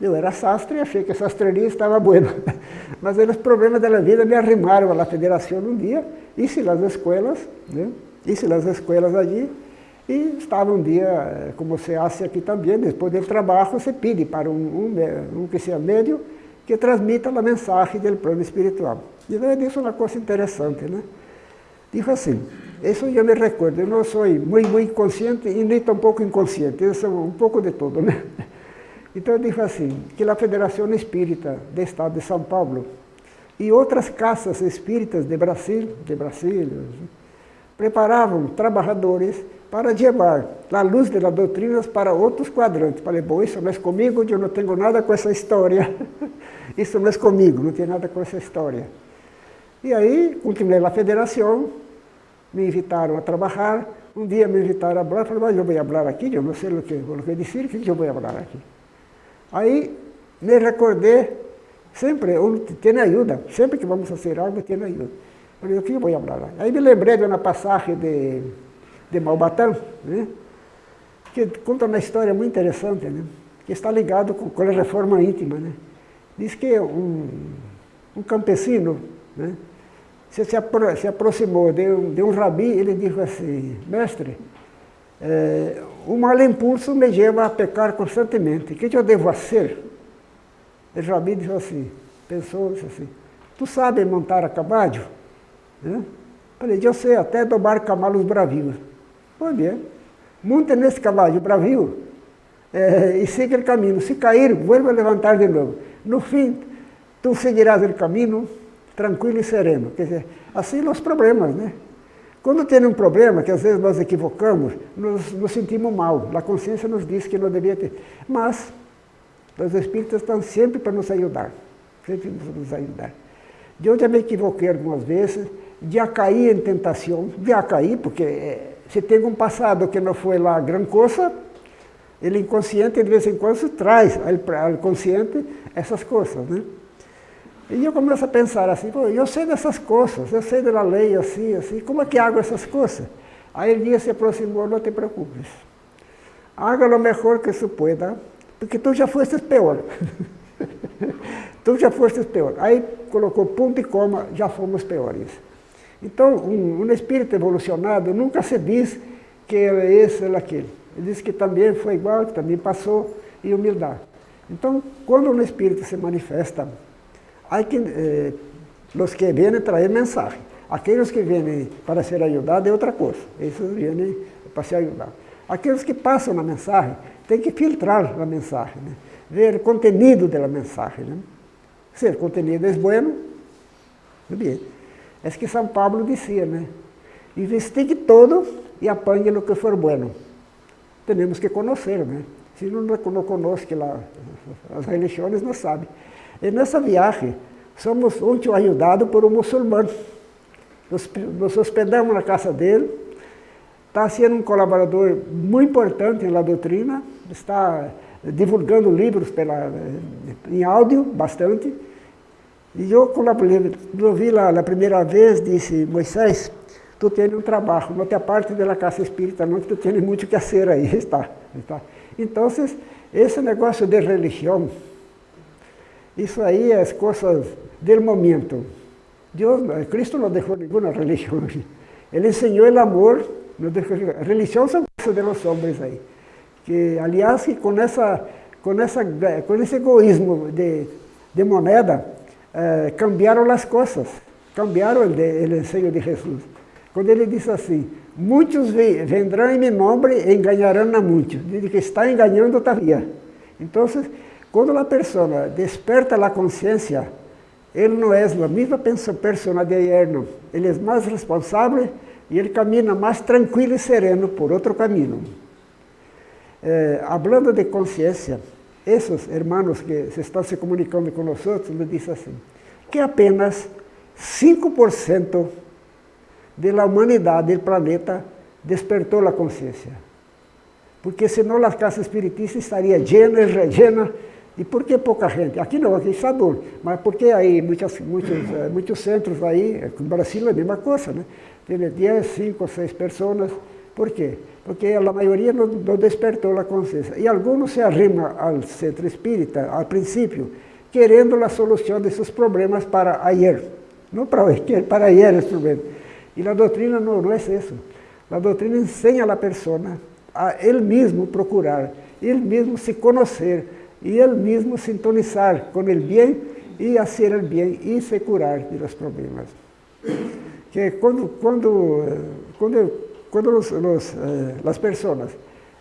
Eu era sastre e achei que a sastreria estava boa. Mas os problemas da vida me arrimaram à federação um dia, hice as escolas, né? hice as escolas allí, e estava um dia, como se hace aqui também, depois do trabalho, se pede para um, um, um que seja médio, que transmita a mensagem do plano espiritual. E daí disse uma coisa interessante, né? Dijo assim, isso eu me recordo, eu não sou muito, muito consciente e nem tampouco inconsciente, eu sou um pouco de tudo, né? Então dijo assim, que a Federação Espírita do Estado de São Paulo e outras casas espíritas de Brasil, de Brasil, preparavam trabalhadores para levar a luz das doutrinas para outros quadrantes. Falei, bom, isso não é comigo, eu não tenho nada com essa história. isso não é comigo, não tem nada com essa história. E aí, continuei na federação, me invitaram a trabalhar. Um dia me invitaram a falar, falei, mas eu vou falar aqui, eu não sei o que, o que dizer, o que eu vou falar aqui? Aí me recordei, sempre, tem ajuda, sempre que vamos fazer algo, tem ajuda. Falei, o que eu vou falar? Aí me lembrei de uma passagem de de Malbatã, né? que conta uma história muito interessante, né? que está ligado com, com a reforma íntima. Né? Diz que um, um campesino né? se, se, apro se aproximou de um, de um rabi e ele disse assim, mestre, é, o mal impulso me leva a pecar constantemente, o que eu devo fazer? O rabi disse assim, pensou disse assim, tu sabes montar a cavalo? Né? Falei, eu sei até domar cavalos bravios. Bem, monte nesse cavalo bravio é, e siga o caminho. Se cair, vuelva a levantar de novo. No fim, tu seguirás o caminho tranquilo e sereno. Quer dizer, assim os problemas, né? Quando tem um problema, que às vezes nós equivocamos, nos, nos sentimos mal. A consciência nos diz que não devia ter. Mas, os espíritos estão sempre para nos ajudar. Sempre para nos ajudar. Eu já me equivoquei algumas vezes, já caí em tentação, já caí, porque é, se tem um passado que não foi lá grande coisa, ele inconsciente de vez em quando traz ao consciente essas coisas, né? E eu começo a pensar assim, Pô, eu sei dessas coisas, eu sei da lei assim, assim, como é que hago essas coisas? Aí ele se aproximou, não te preocupes. Haga o melhor que se pueda, porque tu já foste pior. tu já foste pior. Aí colocou ponto e coma, já fomos piores. Então, um, um espírito evolucionado nunca se diz que é esse ou aquele. Ele diz que também foi igual, que também passou, e humildade. Então, quando um espírito se manifesta, há que, eh, os que vêm trazer mensagem. Aqueles que vêm para ser ajudados é outra coisa. Esses vêm para ser ajudados. Aqueles que passam a mensagem, tem que filtrar a mensagem, né? ver o conteúdo da mensagem. Né? Se o conteúdo é bueno, bem. É que São Paulo dizia, né? Investigue todo e apanhe no que for bueno. Temos que conhecer, né? Se não, não conosco lá, as religiões não sabem. E nessa viagem, somos muito ajudados por um muçulmano. Nos, nos hospedamos na casa dele. Está sendo um colaborador muito importante na doutrina. Está divulgando livros pela, em áudio, bastante. E eu, quando eu vi lá a primeira vez, disse, Moisés, tu tens um trabalho, não te parte da casa espírita, não, que tu tens muito que fazer aí, está, está. Então, esse negócio de religião, isso aí é as coisas do momento. Deus, Cristo não deixou nenhuma religião. Ele ensinou o amor, a religião são coisas dos homens aí. Que, aliás, com, essa, com, essa, com esse egoísmo de, de moneda, eh, cambiaram as coisas, cambiaram o, ensino de Jesus. Quando ele disse assim, muitos vendrão em meu nome e enganarão a muitos. Diz que está enganando todavia. Então, quando a pessoa desperta a consciência, ele não é a mesma pessoa de ayer, não. Ele é mais responsável e ele caminha mais tranquilo e sereno por outro caminho. Eh, hablando de consciência, esses irmãos que se estão se comunicando com nós me dizem assim, que apenas 5% da humanidade do planeta despertou a consciência. Porque senão a casa espiritista estaria llena rellena. E por que pouca gente? Aqui não, aqui está duro. Mas porque aí muitos, muitos, eh, centros aí, no Brasil é a mesma coisa? Tem 10, 5, 6 pessoas. Por quê? Porque a maioria não, não despertou a consciência. E alguns se arrimam ao centro espírita, ao princípio, querendo a solução desses problemas para ayer. Não para hoje, para ayer os problemas. E a doutrina não, não é isso. A doutrina ensina a pessoa a ele mesmo procurar, ele mesmo se conhecer, e ele mesmo sintonizar com o bem e fazer o bem e se curar dos problemas. Que quando, quando, quando, quando os, os, eh, as pessoas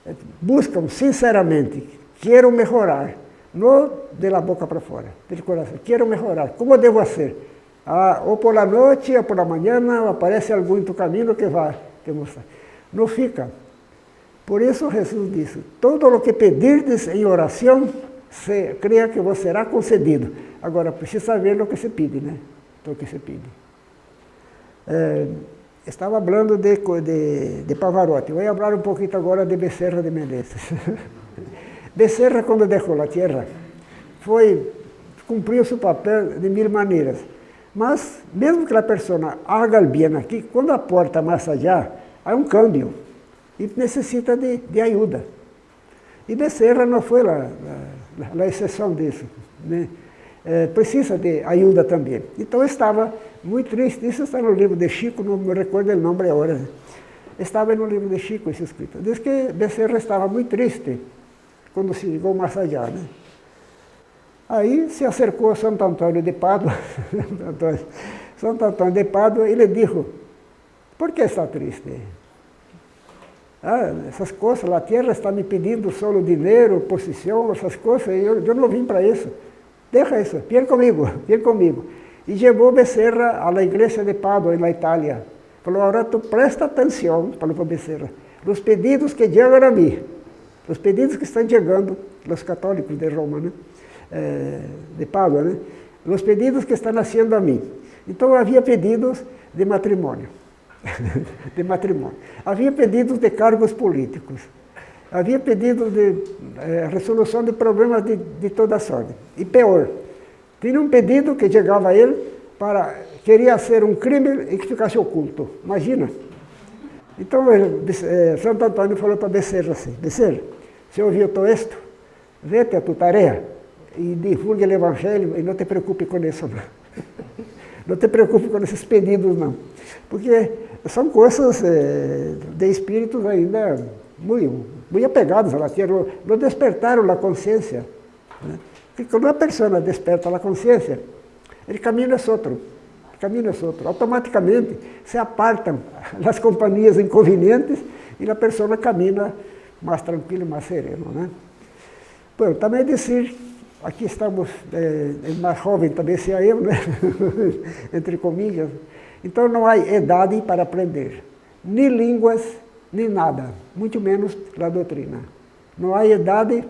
eh, buscam sinceramente, quero melhorar, não de la boca para fora, do coração, quero melhorar, como devo ser? Ah, ou por la noite, ou por la manhã, aparece algum em tu caminho que vai te mostrar. Não fica. Por isso Jesus disse, todo o que pedirdes em oração, se, creia que vos será concedido. Agora, precisa saber o que se pede, né? O que se pede. É, estava falando de, de, de Pavarotti. Vou falar um pouquinho agora de Becerra de Menezes. Becerra, quando deixou a terra, foi, cumpriu seu papel de mil maneiras. Mas, mesmo que a pessoa haga bem aqui, quando a porta mais allá, há um câmbio e necessita de, de ajuda. E Becerra não foi a, a exceção disso. Né? É, precisa de ajuda também. Então estava muito triste, isso está no livro de Chico, não me recordo o nome agora. Estava no livro de Chico isso escrito. Diz que Becerra estava muito triste quando se mais allá. Né? Aí se acercou a Santo Antônio de Pádua, Santo Antônio de Pádua, e lhe disse, por que está triste? Ah, essas coisas, a terra está me pedindo só dinheiro, posição, essas coisas, eu, eu não vim para isso. Deixa isso, vem comigo, vem comigo. E levou Becerra à igreja de Pádua, na Itália. Falou, agora tu presta atenção, falou Becerra, os pedidos que chegam a mim, os pedidos que estão chegando, os católicos de Roma, né? De Pádua, né? os pedidos que estão nascendo a mim. Então havia pedidos de matrimônio. de matrimônio. Havia pedidos de cargos políticos. Havia pedidos de eh, resolução de problemas de, de toda sorte. E pior, tinha um pedido que chegava a ele para queria ser um crime e que ficasse oculto. Imagina. Então, eh, Santo Antônio falou para Becerra assim, Becerra, você ouviu todo isto? Vete a tua tarefa e divulgue o Evangelho e não te preocupe com isso. Não, não te preocupe com esses pedidos, não. Porque são coisas eh, de espíritos ainda muito, muito apegados à terra, não despertaram a consciência. Né? Porque quando uma pessoa desperta a consciência, o caminho é outro. O caminho é outro. Automaticamente se apartam as companhias inconvenientes e a pessoa caminha mais tranquilo, mais sereno. Né? Bom, também dizer, aqui estamos, é, mais jovem também se eu, né? entre comillas, então não há idade para aprender, nem línguas, nem nada, muito menos a doutrina. Não há idade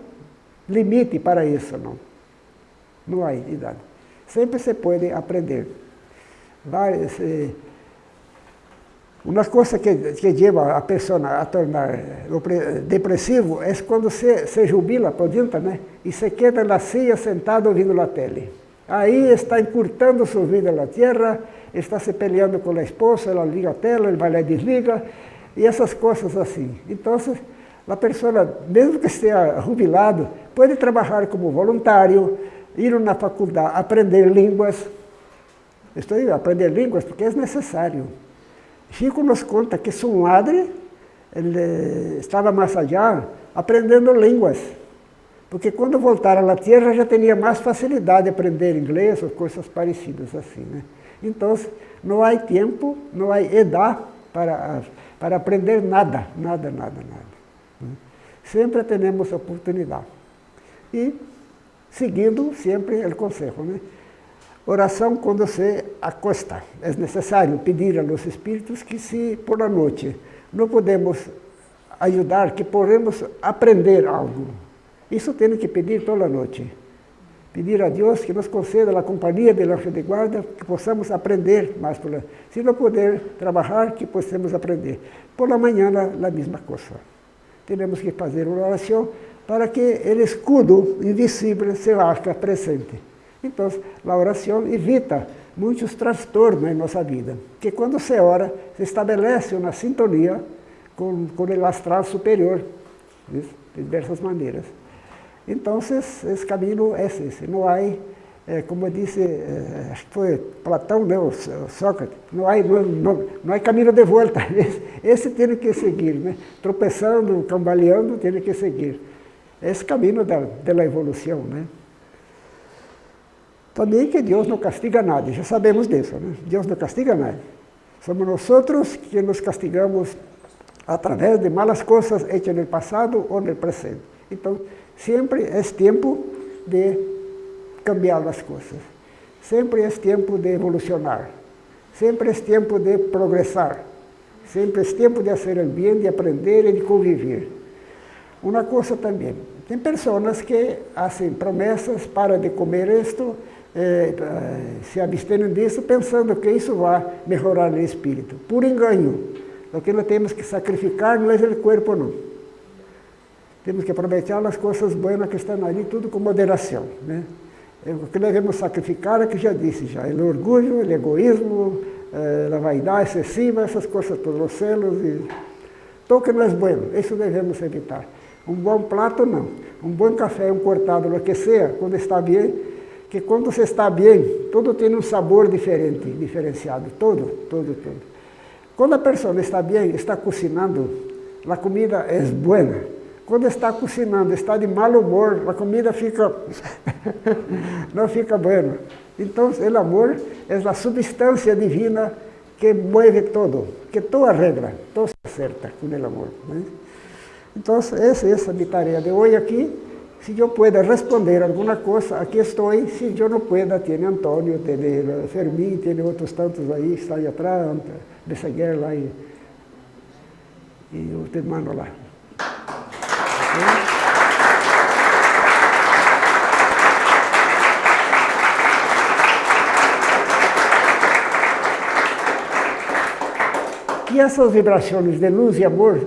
limite para isso, não. Não há idade. Sempre se pode aprender. Vai, se, uma coisa que, que leva a pessoa a tornar depressivo é quando se, se jubila por dentro, né? E se queda na ceia sentado ouvindo a tele. Aí está encurtando sua vida na terra, está se peleando com a esposa, ela liga a tela, ele vai lá e desliga, e essas coisas assim. Então, a pessoa, mesmo que esteja jubilado, pode trabalhar como voluntário, ir na faculdade, aprender línguas. Estou aí, aprender línguas porque é necessário. Chico nos conta que sua madre ele estava mais allá aprendendo línguas. Porque quando voltaram à Terra já tinha mais facilidade de aprender inglês ou coisas parecidas assim. Né? Então, não há tempo, não há idade para, para aprender nada, nada, nada, nada. Né? Sempre temos oportunidade. E seguindo sempre o conselho. Né? Oração quando se acosta. É necessário pedir aos espíritos que se por a noite não podemos ajudar, que podemos aprender algo. Isso tem que pedir toda noite. Pedir a Deus que nos conceda a companhia de anjo de guarda, que possamos aprender mais. Por. Se não puder trabalhar, que possamos aprender. Por la manhã, a mesma coisa. Temos que fazer uma oração para que o escudo invisível se haja presente. Então, a oração evita muitos transtornos em nossa vida, que quando se ora, se estabelece uma sintonia com, com o astral superior, de diversas maneiras. Então, esse caminho é esse. Não há, é, como disse, é, acho que foi Platão, né, o Sócrates, não há, não, não, não há caminho de volta. Esse, esse tem que seguir, né? tropeçando, cambaleando, tem que seguir. Esse caminho da, da evolução. Né? Também que Deus não castiga nada, já sabemos disso, né? Deus não castiga nada. Somos nós que nos castigamos através de malas coisas hechas no passado ou no presente. Então, sempre é tempo de cambiar as coisas. Sempre é tempo de evolucionar. Sempre é tempo de progressar. Sempre é tempo de o bem, de aprender e de conviver. Uma coisa também, tem pessoas que fazem promessas para de comer isto, eh, se abstêm disso, pensando que isso vai melhorar o espírito. Por engano. O que nós temos que sacrificar não é o corpo, não. Temos que aproveitar as coisas boas que estão ali, tudo com moderação. Né? O que devemos sacrificar é que já disse já, é o orgulho, o egoísmo, a vaidade excessiva, essas coisas todas, os celos e... Não é bueno, isso devemos evitar. Um bom prato, não. Um bom café, um cortado, o que seja, quando está bem, que quando você está bem, tudo tem um sabor diferente, diferenciado, todo, todo, todo. Quando a pessoa está bem, está cozinhando, a comida é boa. Quando está cozinhando, está de mau humor, a comida fica não fica boa. Então, o amor é a substância divina que move todo, que toda regra, todo se acerta com o amor. Né? Então, essa, é a minha tarefa de hoje aqui. Se eu puder responder alguma coisa, aqui estou. Se eu não puder, tem Antônio, tem Fermín, tem outros tantos aí, está aí atrás de seguir lá e, e o irmão lá. E essas vibrações de luz e amor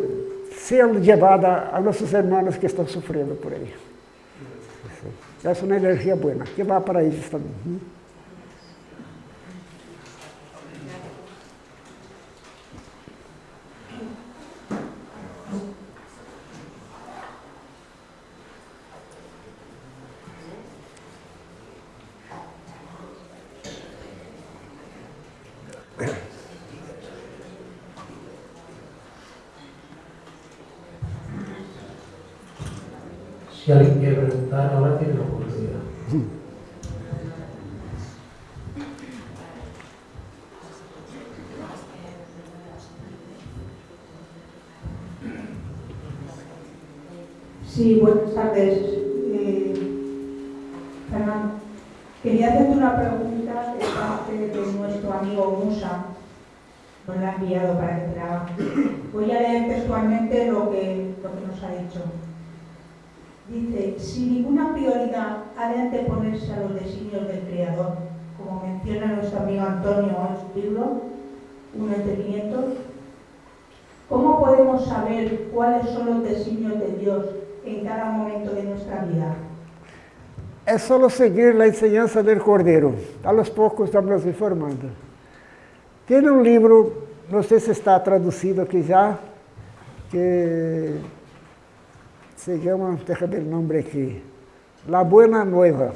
sejam levadas a nossos irmãos que estão sofrendo por aí. Essa é uma energia boa, que vai para eles também. Si alguien quiere preguntar, ahora tiene Só seguir a enseñança do Cordeiro. A los poucos estamos informando. Tem um livro, não sei se está traduzido aqui já, que se chama, déjame o nome aqui, La Buena Nueva.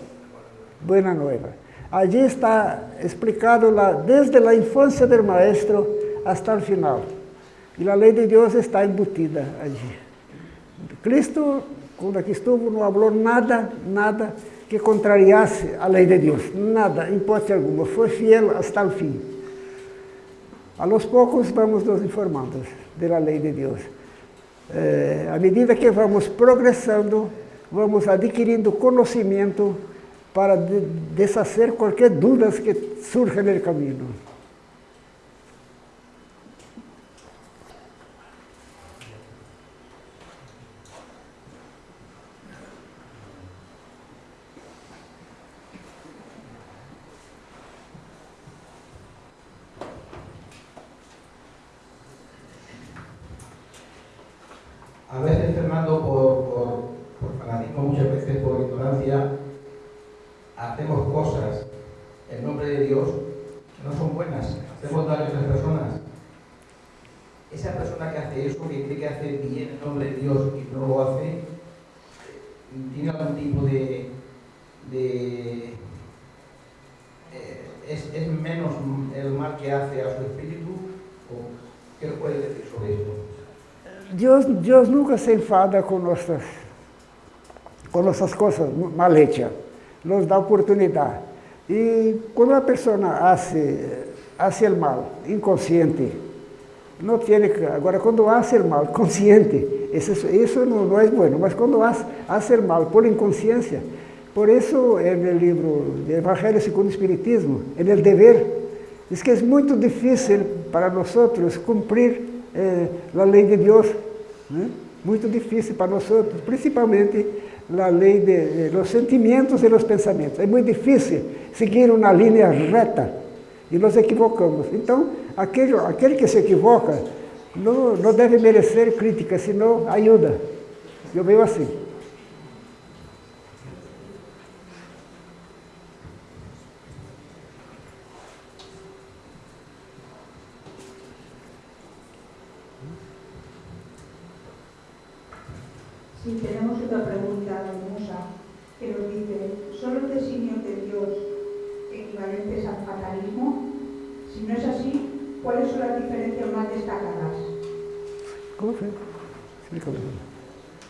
Buena Nueva. Allí está explicado la, desde a infância do maestro hasta o final. E a lei de Deus está embutida allí. Cristo, quando aqui estuvo, não falou nada, nada que contrariasse a lei de Deus. Nada, em hipótese alguma. Foi fiel até o fim. A los poucos vamos nos informando da lei de Deus. É, à medida que vamos progressando, vamos adquirindo conhecimento para de, desfazer qualquer dúvidas que surja no caminho. A veces, Fernando, por, por, por fanatismo, muchas veces por ignorancia, hacemos cosas en nombre de Dios que no son buenas, hacemos daño a otras personas. Esa persona que hace eso, que cree que hace bien en nombre de Dios y no lo hace, tiene algún tipo de... de eh, es, es menos el mal que hace a su espíritu? ¿O ¿Qué nos puede decir sobre esto? Deus, nunca se enfada com nossas, com nossas coisas mal hechas. Nos dá oportunidade. Y cuando una persona hace, hace el mal inconsciente, no tiene que, ahora cuando hace el mal consciente, eso, eso no, no, es bueno, mas cuando hace, hace el mal por inconsciencia, por eso en el libro de Evangelio segundo Espiritismo, en el deber, diz que é muito difícil para nós cumprir eh, a lei de Deus. Né? Muito difícil para nós, principalmente a lei los sentimentos e los pensamentos. É muito difícil seguir uma linha reta e nos equivocamos. Então, aquele, aquele que se equivoca não, não deve merecer crítica, senão ajuda. Eu vejo assim. No es así, ¿cuáles son las diferencias más destacadas? ¿Cómo fue?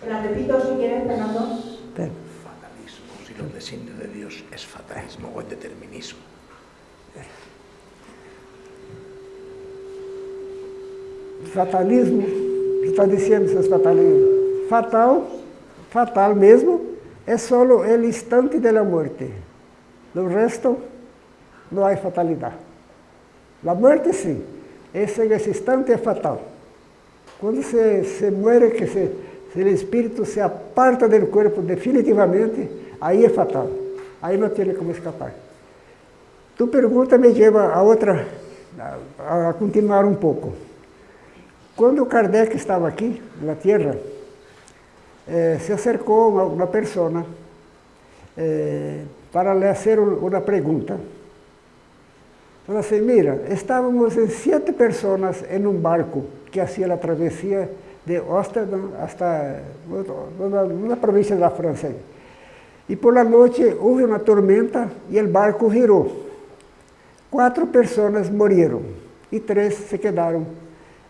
La repito si quieres, Fernando. Fatalismo, si los designios de Dios es fatalismo o es determinismo. Fatalismo, está dizendo seus fatalismos? fatal, fatal mesmo, é só o instante da morte. No resto, não há fatalidade. A morte, sim. Esse, esse instante é fatal. Quando se, se muere, que se, o espírito se aparta do corpo definitivamente, aí é fatal. Aí não tem como escapar. Tu pergunta me leva a outra, a, a continuar um pouco. Quando Kardec estava aqui, na Terra, eh, se acercou uma, uma pessoa eh, para lhe fazer uma pergunta. Falou assim, mira, estávamos em sete pessoas em um barco que fazia a travessia de Amsterdam hasta uma província da França. E por la noite houve uma tormenta e o barco virou. Quatro pessoas morreram e três se quedaram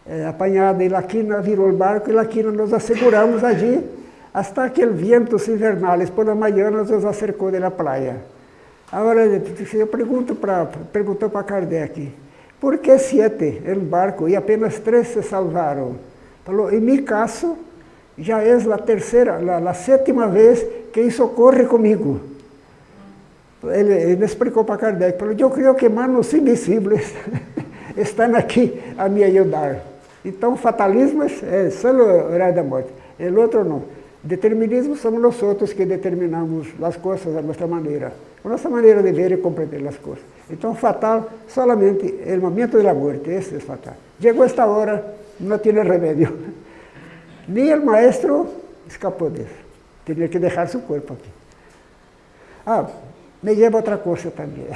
eh, apanhadas. E Laquina virou o barco e Laquina nos asseguramos allí hasta que el vientos invernales por la mañana nos acercou de la playa. Agora, eu pergunto para, perguntou para Kardec, por que sete em barco e apenas três se salvaram? Falou, em meu caso, já é a terceira, a, a sétima vez que isso ocorre comigo. Ele, ele explicou para Kardec, falou, eu creio que manos invisíveis estão aqui a me ajudar. Então, fatalismo é só o horário da morte, o outro não. Determinismo somos nós outros que determinamos as coisas da nossa maneira, a nossa maneira de ver e compreender as coisas. Então, fatal solamente o momento da morte, esse é fatal. Chegou esta hora, não tem remédio. Nem o maestro escapou disso. Tinha que deixar seu corpo aqui. Ah, me leva outra coisa também.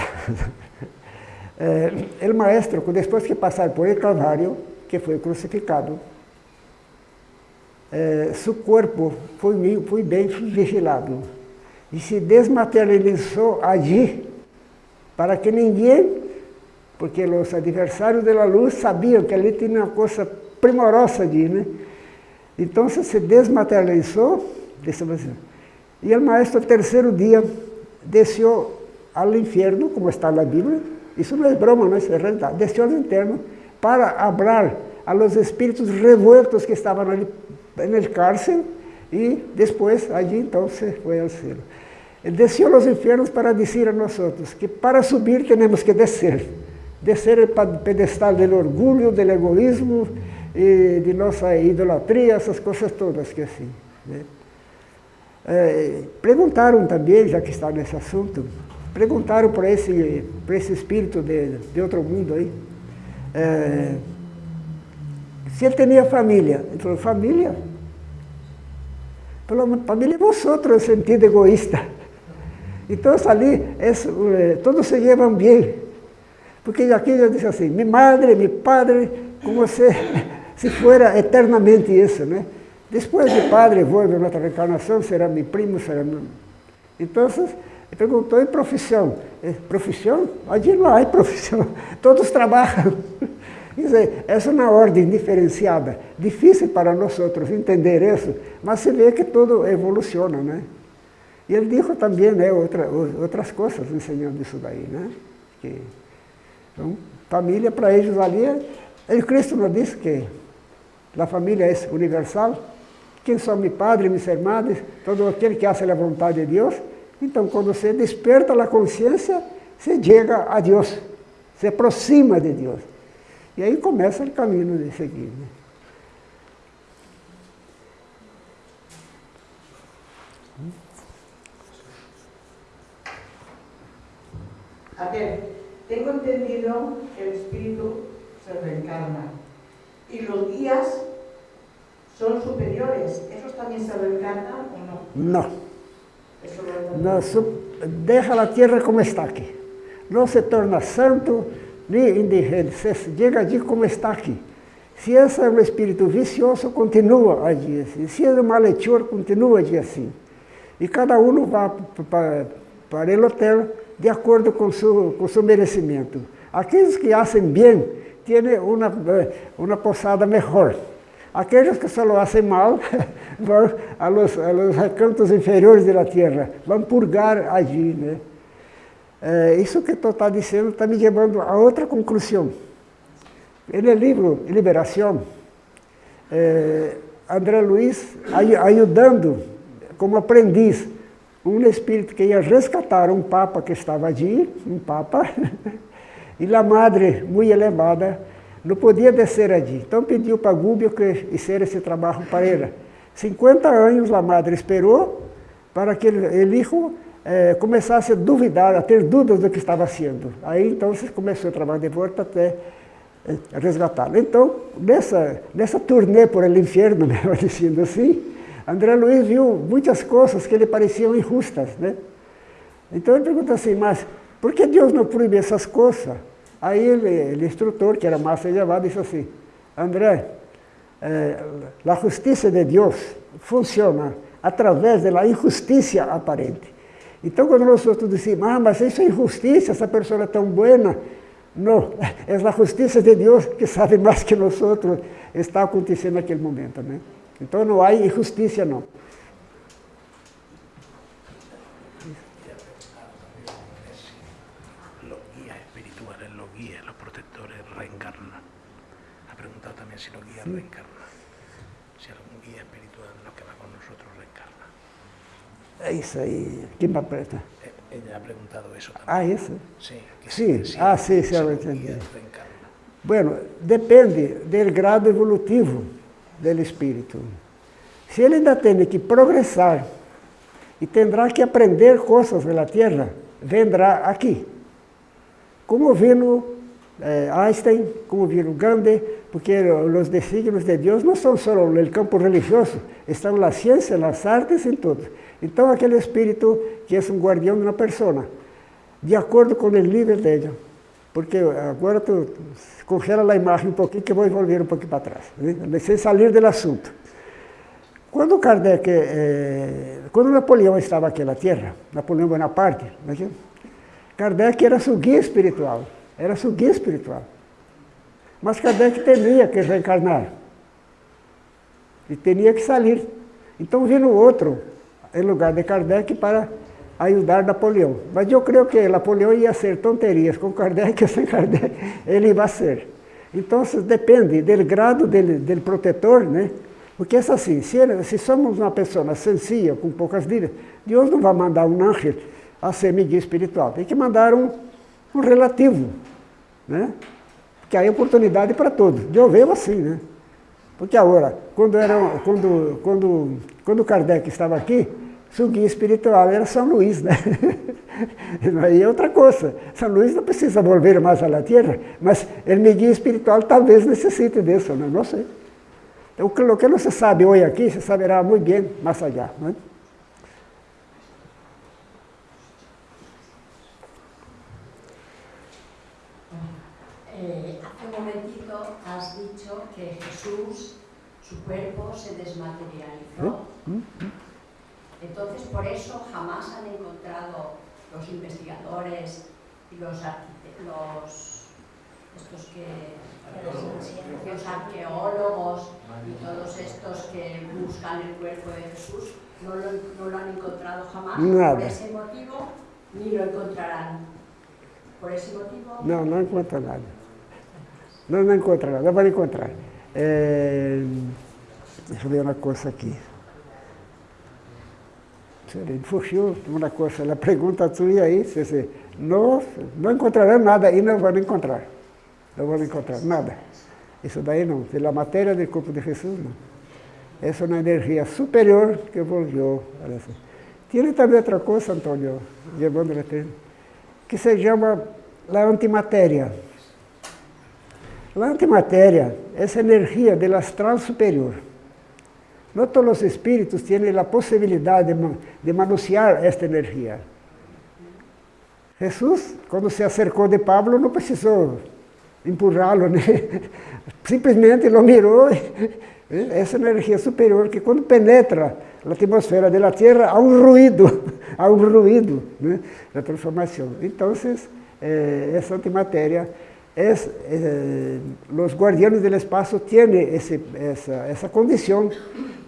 o maestro, depois que passar por el Calvário, que foi crucificado, eh, seu corpo foi, foi bem vigilado e se desmaterializou ali para que ninguém, porque os adversários da luz sabiam que ali tinha uma coisa primorosa ali, né? Então se desmaterializou, e o maestro, no terceiro dia, desceu ao inferno, como está na Bíblia, isso não é broma, não é realidade, desceu ao inferno para hablar a los espíritos revueltos que estavam ali en el cárcel y después allí entonces fue al cielo. Él desció a los infiernos para decir a nosotros que para subir tenemos que descer. Descer el pedestal del orgullo, del egoísmo, e de nossa idolatria, essas coisas todas que assim. Né? É, perguntaram também, já que está nesse assunto, perguntaram para esse, para esse espírito de, de outro mundo aí, é, se ele tinha família. Ele falou, família? Falou, família é vosotros, no sentido egoísta. Então ali, todos se llevam bem. Porque aqui eu disse assim, minha madre, meu padre, como se, se fuera eternamente isso, né? Depois de padre, volve na outra reencarnação, será meu primo, será meu... Então, perguntou, em profissão? Profissão? Allí não há profissão, todos trabalham. Dizer, essa é uma ordem diferenciada. Difícil para nós outros entender isso, mas se vê que tudo evoluciona, né? E ele disse também né, outra, outras coisas ensinando isso daí, né? Que, então, família para eles ali, ele Cristo nos disse que a família é universal. Quem são meu padre, meus irmãos, todo aquele que hace a vontade de Deus. Então, quando você desperta a consciência, você chega a Deus, se aproxima de Deus. E aí começa o caminho de seguir. Né? A ver, tengo entendido que el espíritu se reencarna y los guías son superiores. ¿Esos también se reencarnan o no? No. no deja la tierra como está aquí. No se torna santo ni indigente, se llega allí como está aquí. Se esse é um espírito vicioso, continua allí assim. Se é um malhechor, continua allí assim. E cada um vai para, o hotel de acordo com seu, com seu merecimento. Aqueles que fazem bem têm uma, eh, uma posada melhor. Aqueles que só fazem mal vão a los, a los recantos inferiores da terra, vão purgar allí. Né? É, isso que tu está dizendo está me levando a outra conclusão. No livro Liberação, é, André Luiz ajudando como aprendiz um espírito que ia resgatar um papa que estava ali, um papa, e a madre, muito elevada, não podia descer ali. Então pediu para Gúbio que fizesse esse trabalho para ela. 50 anos a madre esperou para que o hijo eh, começasse a duvidar, a ter dúvidas do que estava sendo. Aí então começou o trabalho de volta até eh, resgatá-lo. Então, nessa, nessa turnê por el inferno, melhor dizendo assim, André Luiz viu muitas coisas que lhe pareciam injustas. Né? Então ele pergunta assim, mas por que Deus não proíbe essas coisas? Aí ele, o instrutor, que era mais elevado, disse assim, André, eh, a justiça de Deus funciona através da injustiça aparente. Então, quando nós outros dizemos, ah, mas isso é injustiça, essa pessoa é tão boa, não, é a justiça de Deus que sabe mais que nós outros está acontecendo naquele momento. Né? Então não há injustiça, não. Los guías espirituales, los guías, los protectores reencarnan. Ha preguntado también si los guías sí. reencarnan. Si algún guía espiritual de los que va con nosotros reencarna. É isso aí. Quem me aperta? Ella ha preguntado eso también. Ah, isso? Sí. Sí. Si, ah, sí, sí, si lo entendí. Bueno, depende do grado evolutivo do espírito. Se ele ainda tem que progressar e terá que aprender coisas da Terra, vendrá aqui. Como viu eh, Einstein, como viu Gandhi, porque os desígnios de Deus não são só no campo religioso, estão na ciência, nas artes, em tudo. Então, aquele espírito que é um guardião de uma pessoa, de acordo com o nível dela. Porque agora tu congela a imagem um pouquinho, que eu vou volver um pouquinho para trás, né? sem sair do assunto. Quando Kardec, eh, quando Napoleão estava aqui na Terra, Napoleão Bonaparte, né? Kardec era seu guia espiritual, era seu guia espiritual. Mas Kardec temia que reencarnar. E tinha que sair. Então vindo outro, em lugar de Kardec, para ajudar Napoleão. Mas eu creio que Napoleão ia ser tonterias com Kardec ou sem Kardec, ele ia ser. Então depende do grado do, do protetor, né? Porque é assim, se, ele, se somos uma pessoa sencilla, com poucas dívidas, Deus não vai mandar um anjo a ser guia espiritual. Tem que mandar um, um relativo, né? Que aí é oportunidade para todos. Deus veio assim, né? Porque agora, quando, era, quando, quando, quando Kardec estava aqui, seu guia espiritual era São Luís, né? Aí é outra coisa. São Luís não precisa volver mais à Terra, mas o meu guia espiritual talvez necessite disso, não, não sei. Então, o que não se sabe hoje aqui, se saberá muito bem mais allá. Não é? Eh, has dicho que Jesús, su cuerpo se desmaterializó. ¿Eh? Entonces, por eso jamás han encontrado los investigadores y los, los estos que los arqueólogos y todos estos que buscan el cuerpo de Jesús no lo, no lo han encontrado jamás Nada. por ese motivo ni lo encontrarán por ese motivo Não, não encontra nada. Não, não encontra nada, não vai encontrar. Eu ver uma coisa aqui. Ele fugiu uma coisa, ela pergunta tudo e aí, se, não, não encontrarão nada e não vão encontrar. Não vão encontrar nada. Isso daí não, pela matéria do corpo de Jesus não. Essa é uma energia superior que olha assim. Tem também outra coisa, Antônio, levando a que se chama a antimatéria. A antimatéria essa energia do astral superior. Não todos os espíritos têm a possibilidade de, ma- de manusear esta energia. Jesus, quando se acercou de Pablo, não precisou empurrá-lo, né? simplesmente lo mirou. e- Essa energia superior que quando penetra na atmosfera da Terra há um ruído, há um ruído né? da transformação. Então, eh, essa antimatéria, es, eh, os guardianes do espaço têm esse, essa, essa condição,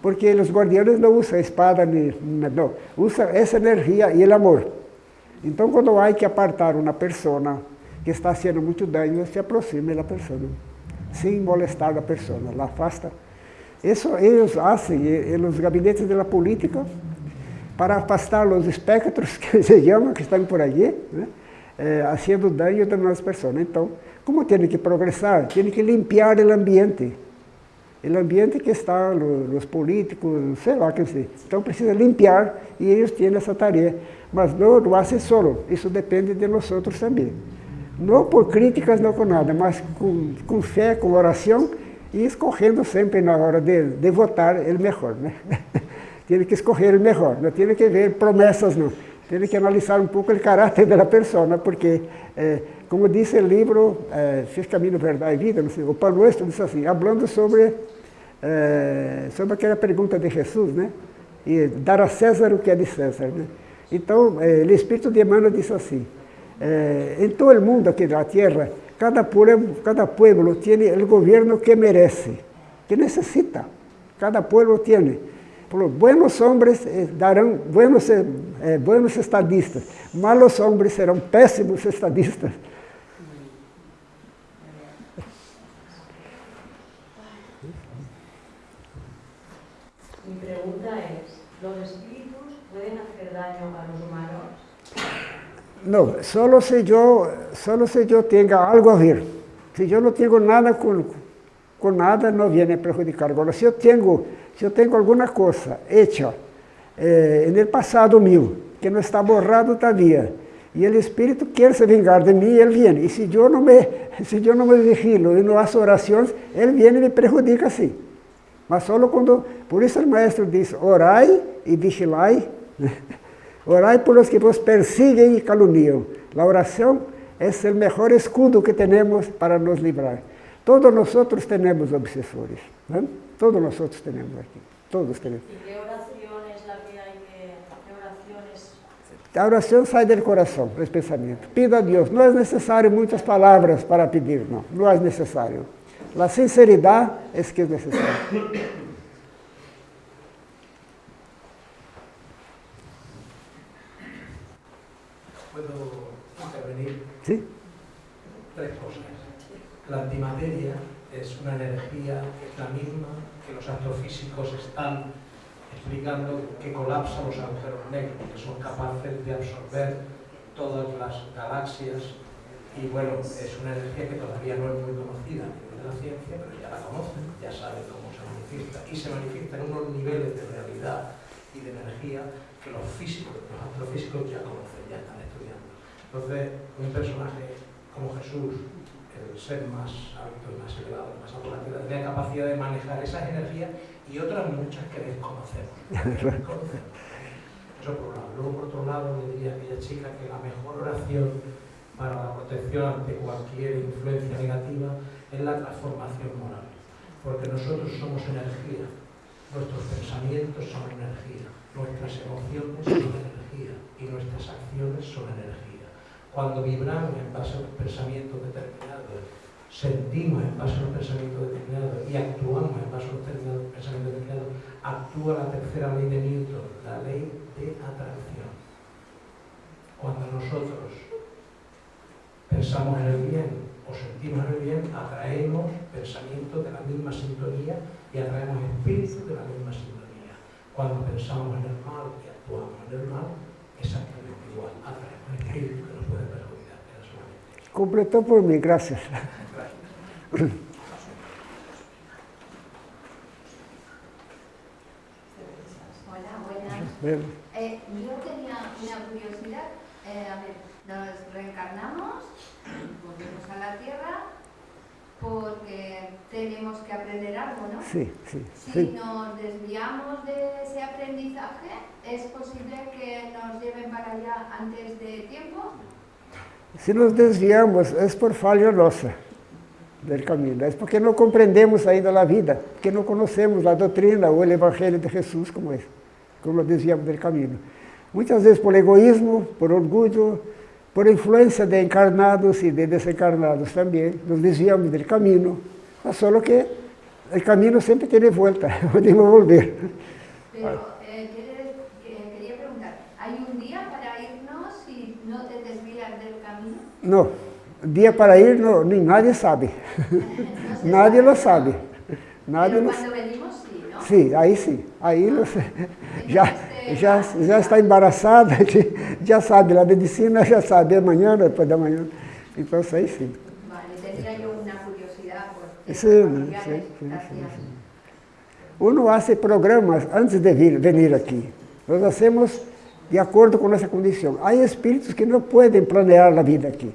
porque os guardianes não usam espada, nem, não, usam essa energia e o amor. Então, quando há que apartar uma pessoa que está fazendo muito dano, se aproxima da pessoa, sem molestar a pessoa, la afasta. Isso eles fazem eh, nos gabinetes da política para afastar os espectros que se chamam, que estão por aí, né? eh, fazendo dano a nas pessoas. Então, como tem que progressar, tem que limpar o ambiente. O ambiente que está, os políticos, sei lá, que sei. Então precisa limpar e eles têm essa tarefa. Mas não, não fazem solo, isso depende de nós outros também. Não por críticas, não com nada, mas com, com fé, com oração e escorrendo sempre na hora de, de votar o melhor. Né? tem que escorrer o melhor, não tem que ver promessas, não. Tem que analisar um pouco o caráter da pessoa, porque, eh, como disse o livro, eh, Fiz Caminho, Verdade e Vida, sei, o Paulo Nuestro disse assim, falando sobre, eh, sobre aquela pergunta de Jesus, né? E dar a César o que é de César, né? Então, eh, o Espírito de Emmanuel disse assim, eh, em todo o mundo aqui da Terra, cada pueblo, cada pueblo tem o governo que merece, que necessita. Cada pueblo tem. Por buenos hombres eh, darão buenos, eh, eh, buenos estadistas, malos hombres serão péssimos estadistas. Daño a los humanos? Não, só se eu, só se eu tenha algo a ver. Se eu não tenho nada com, com nada, não vem a prejudicar. Agora, se eu tenho, se eu tenho alguma coisa hecha eh, no passado meu, que não está borrado todavia, e o Espírito quer se vingar de mim, ele vem. E se eu não me, se eu não me vigilo e não faço orações, ele vem e me prejudica sim. Mas só quando, por isso o maestro diz, orai e vigilai, orai por los que vos persiguen e caluniam. A oração é o melhor escudo que temos para nos livrar. Todos nós temos obsessores, né? todos nós temos aqui, todos temos. ¿Y qué oración es la que hay que... qué oraciones A oração sai do coração, do pensamento. Pida a Deus. Não é necessário muitas palavras para pedir, não. Não é necessário. A sinceridade é que é necessário. Sim? Tres cosas. La antimateria es una energía es la misma que los astrofísicos están explicando que colapsa los agujeros negros, que son capaces de absorber todas las galaxias y bueno, es una energía que todavía no es muy conocida de la ciencia, pero ya la conocen, ya saben cómo se manifiesta y se manifiesta en unos niveles de realidad y de energía que los físicos, los astrofísicos ya conocen, ya están estudiando. Entonces, un personaje como Jesús, el ser más alto y más elevado, más alto de la tierra, tiene la capacidad de manejar esas energías y otras muchas que desconocemos. que desconocemos. Eso por un lado. Luego, por otro lado, le diría a aquella chica que la mejor oración para la protección ante cualquier influencia negativa es la transformación moral. Porque nosotros somos energía, nuestros pensamientos son energía, nuestras emociones son energía y nuestras acciones son energía. Cuando vibramos en base a unos pensamientos determinados sentimos en base a un pensamiento determinado y actuamos en base a un pensamiento determinado, actúa la tercera ley de Newton, la ley de atracción. Cuando nosotros pensamos en el bien o sentimos en el bien, atraemos pensamientos de la misma sintonía y atraemos espíritus de la misma sintonía. Cuando pensamos en el mal y actuamos en el mal, exactamente igual, atraemos espíritus que nos pueden perjudicar. Completó por mí, gracias. Hola, buenas. Eh, yo tenía una curiosidad. Eh, a ver, nos reencarnamos, volvemos a la Tierra, porque tenemos que aprender algo, ¿no? Sí, sí. Si sí. nos desviamos de ese aprendizaje, ¿es posible que nos lleven para allá antes de tiempo? Si nos desviamos, es por falha nossa del camino. É porque não compreendemos ainda a vida, porque não conhecemos a doutrina ou o Evangelho de Jesus como é, como desviamos do caminho. Muitas vezes por egoísmo, por orgulho, por influência de encarnados e de desencarnados também, nos desviamos do caminho. Só que o caminho sempre tem volta, podemos volver. Pero, eh, quería preguntar, ¿hay un día para irnos si no te desvías del Não. Dia para ir, nem nadie sabe. nadie lo sabe. Nadie quando venimos, sim, não? Sim, aí sim. Aí já, já, já está embaraçada, já sabe, a medicina já sabe, amanhã, depois da manhã. Então, aí sim. Vale, eu uma curiosidade. Por sim, sim, sim, sim. Uno hace programas antes de vir, venir aqui. Nós hacemos de acordo com nossa condição. Há espíritos que não podem planear a vida aqui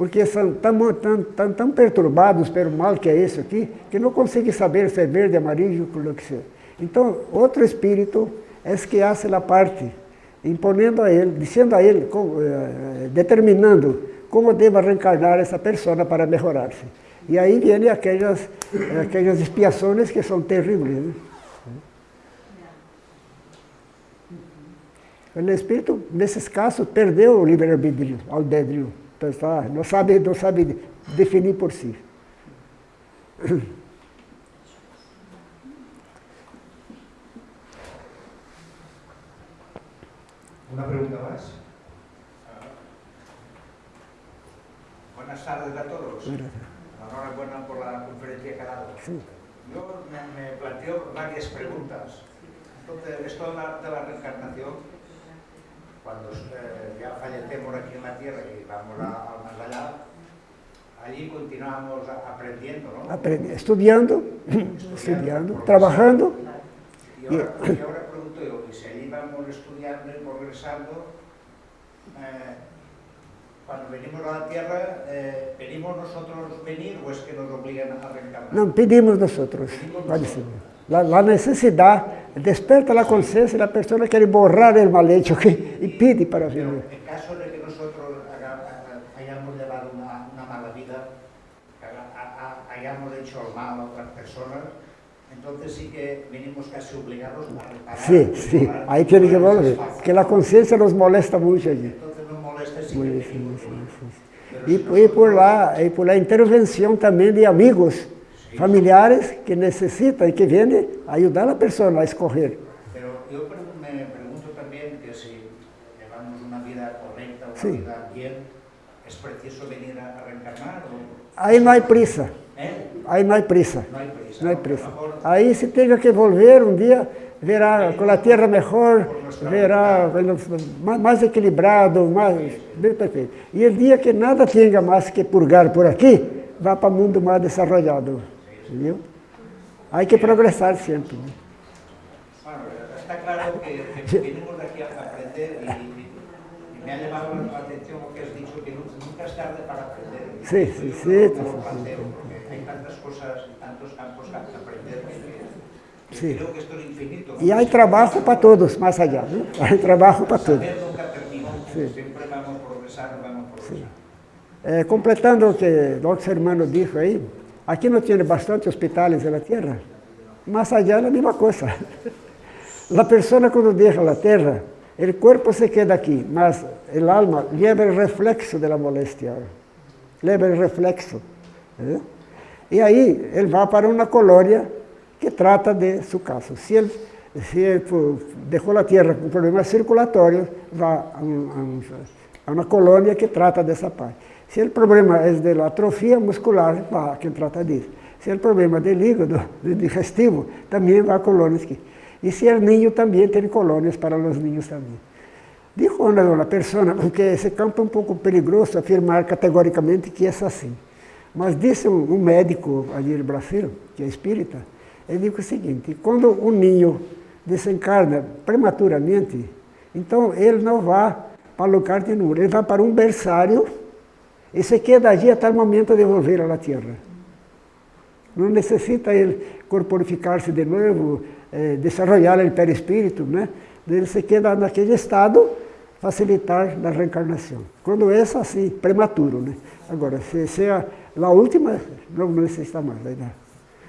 porque são tão, tão, tão, tão perturbados pelo mal que é isso aqui, que não conseguem saber se é verde, amarillo, o que seja. Então, outro espírito é que faz a parte, imponendo a ele, dizendo a ele, eh, determinando como deve reencarnar essa pessoa para melhorar-se. E aí vêm aquelas, aquelas expiações que são terríveis. Né? O espírito, nesses casos, perdeu o livre-arbítrio, ao dedrio pensar, não sabe, não sabe definir por si. Una pregunta más. Buenas tardes a todos. Enhorabuena por la conferencia que ha dado. Sí. Yo me, me, planteo varias preguntas. Entonces, esto de la, de la reencarnación, cuando eh, ya fallecemos aquí en la Tierra y vamos al más allá, allí continuamos aprendiendo, ¿no? Aprendi estudiando, estudiando, trabajando. Y ahora, y ahora pregunto yo, si allí vamos estudiando y progresando, eh, cuando venimos a la Tierra, eh, ¿pedimos nosotros venir o es que nos obligan a reencarnar? No, pedimos nosotros. Pedimos nosotros. La, la, necesidad desperta la conciencia de la persona quiere borrar el mal hecho que, y pide para vivir. En caso de que nosotros hayamos llevado una, una mala vida, hayamos hecho el mal a otras personas, entonces sí que venimos casi obligados a reparar. Sí, sí, ahí tiene que volver, que la conciencia nos molesta mucho allí. Entonces nos molesta sí, sí, sí, sí. Y, y, por la, y por la intervención también de amigos, familiares que necesitan y que vienen a ayudar a la persona a escoger. Pero yo me pregunto también que si llevamos una vida correcta, una sí. vida bien, ¿es preciso venir a, a reencarnar? O... Ahí no hay prisa. ¿Eh? Ahí no hay prisa. No hay prisa. No hay prisa. Mejor... Ahí si tenga que volver un día, verá con la tierra mejor, verá más, más, equilibrado, más bem perfeito. E o dia que nada tenha mais que purgar por aqui, vá para o mundo mais desarrollado. ¿Entendeu? Hay que progresar siempre. Bueno, está claro que, que venimos de aquí a aprender y, y, me ha llamado la atención que has dicho, que nunca es tarde para aprender. Sí, sí, sí. Sí, sí, sí, hay tantas cosas, tantos campos que aprender que, que Sí. creo que esto es infinito. Y hay trabajo para todos, más allá. ¿no? Hay trabajo para todos. Nunca termina, Sí. siempre vamos progresando, vamos progresando. Eh, completando lo que el hermano dijo ahí, aquí no tiene bastantes hospitales en la tierra. Más allá es la misma cosa. La persona cuando deja la tierra, el cuerpo se queda aquí, mas el alma lleva el reflexo de la molestia. Lleva el reflexo. ¿eh? E aí ele vai para uma colônia que trata de seu caso. Se ele, se ele deixou a terra com problemas circulatórios, vai a, a, uma colônia que trata dessa parte. Se o problema é de atrofia muscular, vai a quem trata disso. Se o problema de hígado, de digestivo, também a colônias que. E se é ninho, também tem colônias para os ninhos também. Dijo uma pessoa, porque esse campo é um pouco perigoso afirmar categoricamente que é assim. Mas disse um, médico ali no Brasil, que é espírita, ele disse o seguinte, quando um ninho desencarna prematuramente, então ele não vai para o lugar de nenhum, ele vai para um berçário se queda allí até o momento de volver à Terra. Não necessita ele corporificar-se de novo, eh, desarrollar o perispírito, né? Ele se queda naquele estado, facilitar a reencarnação. Quando é assim, prematuro, né? Agora, se, se é a última, não necessita mais. Né?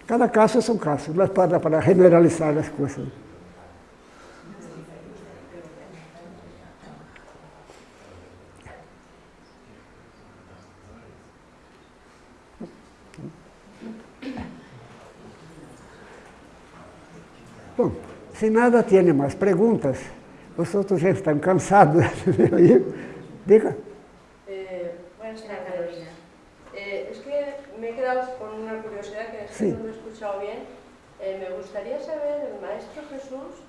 Cada caso é um caso, mas para, para generalizar as coisas. Bom, se nada tem mais perguntas, vocês já estão cansados de oír. Diga. Eh, buenas tardes, Carolina. Eh, es que me he quedado con una curiosidad que es que no me he escuchado bien. Eh, me gustaría saber, el Maestro Jesús,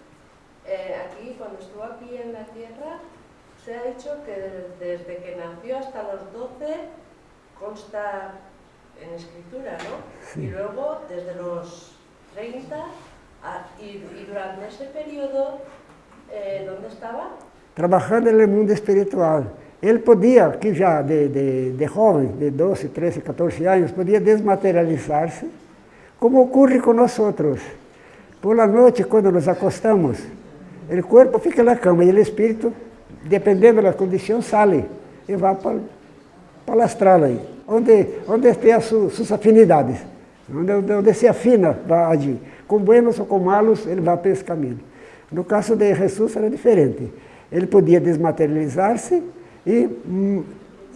eh, aquí, cuando estuvo aquí en la tierra, se ha dicho que desde, desde que nació hasta los 12 consta en escritura, ¿no? Sí. Y luego, desde los 30, a- y, y durante ese periodo, eh, ¿dónde estaba? Trabajando no mundo espiritual. Ele podia, que já de, de, de jovem, de 12, 13, 14 anos, podia desmaterializar-se, como ocorre com nós outros. Por la noite, quando nos acostamos, o corpo fica na cama e o espírito, dependendo da condição, sai e vai para, para o astral aí, onde, onde tem as su, suas afinidades, onde, onde, se afina vai agir. Com buenos ou com malos, ele vai para esse caminho. No caso de Jesus era diferente. Ele podia desmaterializar-se e, hum,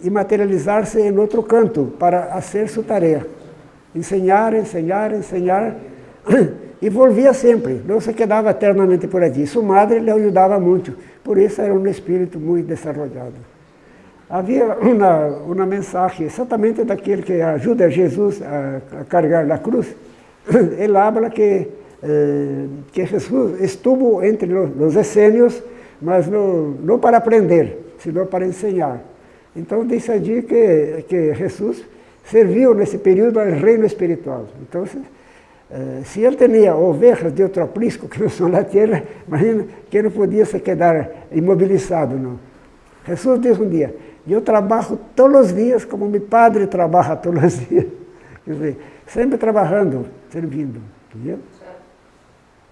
e materializar-se em outro canto para fazer sua tarefa. Enseñar, enseñar, enseñar. E volvia sempre, não se quedava eternamente por ali. Sua madre lhe ajudava muito, por isso era um espírito muito desenvolvido. Havia uma, uma mensagem exatamente daquele que ajuda Jesus a, a carregar a cruz. Ele habla que, eh, que Jesus estuvo entre los, los essênios, mas não, não para aprender, senão para ensinar. Então diz allí que, que Jesus serviu nesse período ao reino espiritual. Então, eh, se ele tinha ovelhas de outro aprisco que não são da terra, imagina que não podia se quedar imobilizado, não. Jesus diz um dia, eu trabalho todos os dias como meu padre trabalha todos os dias. Quer dizer, sempre trabalhando, servindo. Entendeu?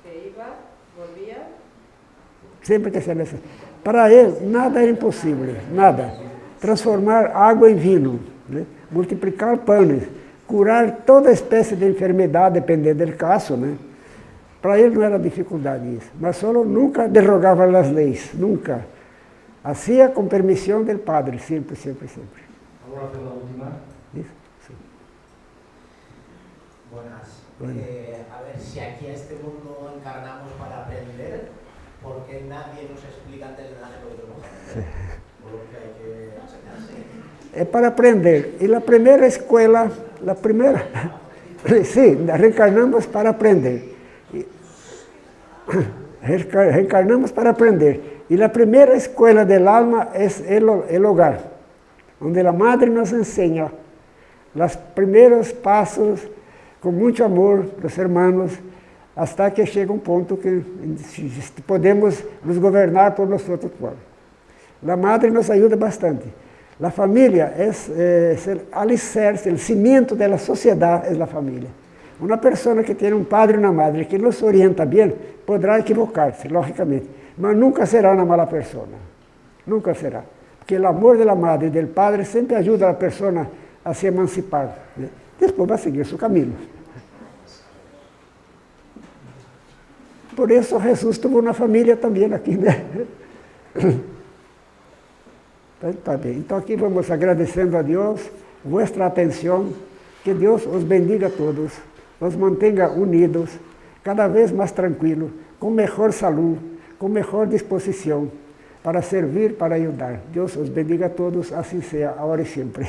Que iba, volvía, Sempre que se. Para ele, nada era impossível, nada. Transformar água em vinho, né? multiplicar pães, curar toda espécie de enfermidade, dependendo do caso. Né? Para ele não era dificuldade isso. Mas só nunca derrogava as leis, nunca. Hacía com permissão do padre, sempre, sempre, sempre. ¿Puedo hacer la última? Isso? Sim. Buenas. Bueno. Eh, a ver, si aquí a este mundo encarnamos para aprender, ¿por qué nadie nos explica antes de nacer lo que tenemos que aprender? Por lo que hay que enseñarse. É para aprender. E a primeira escola, a primeira, sim, reencarnamos para aprender. E- reenca- Reencarnamos para aprender. E a primeira escola del alma é o hogar, onde a madre nos ensina os primeiros passos com muito amor dos hermanos, hasta que chega um ponto que podemos nos governar por nós outros próprios. A madre nos ajuda bastante. A família é, é o alicerce, o cimento da sociedade é a família. Uma pessoa que tem um padre e uma madre que nos orienta bem, poderá equivocar-se, logicamente, mas nunca será uma mala pessoa. Nunca será. Porque o amor da madre e do padre sempre ajuda a pessoa a se emancipar. Depois vai seguir seu caminho. Por isso Jesus teve uma família também aqui, né? Então, tá vamos agradecendo a Deus vossa atenção Que Deus os bendiga a todos, os mantenha unidos, cada vez mais tranquilos, com melhor saúde, com melhor disposição, para servir, para ajudar. Deus os bendiga a todos, assim seja, agora e sempre.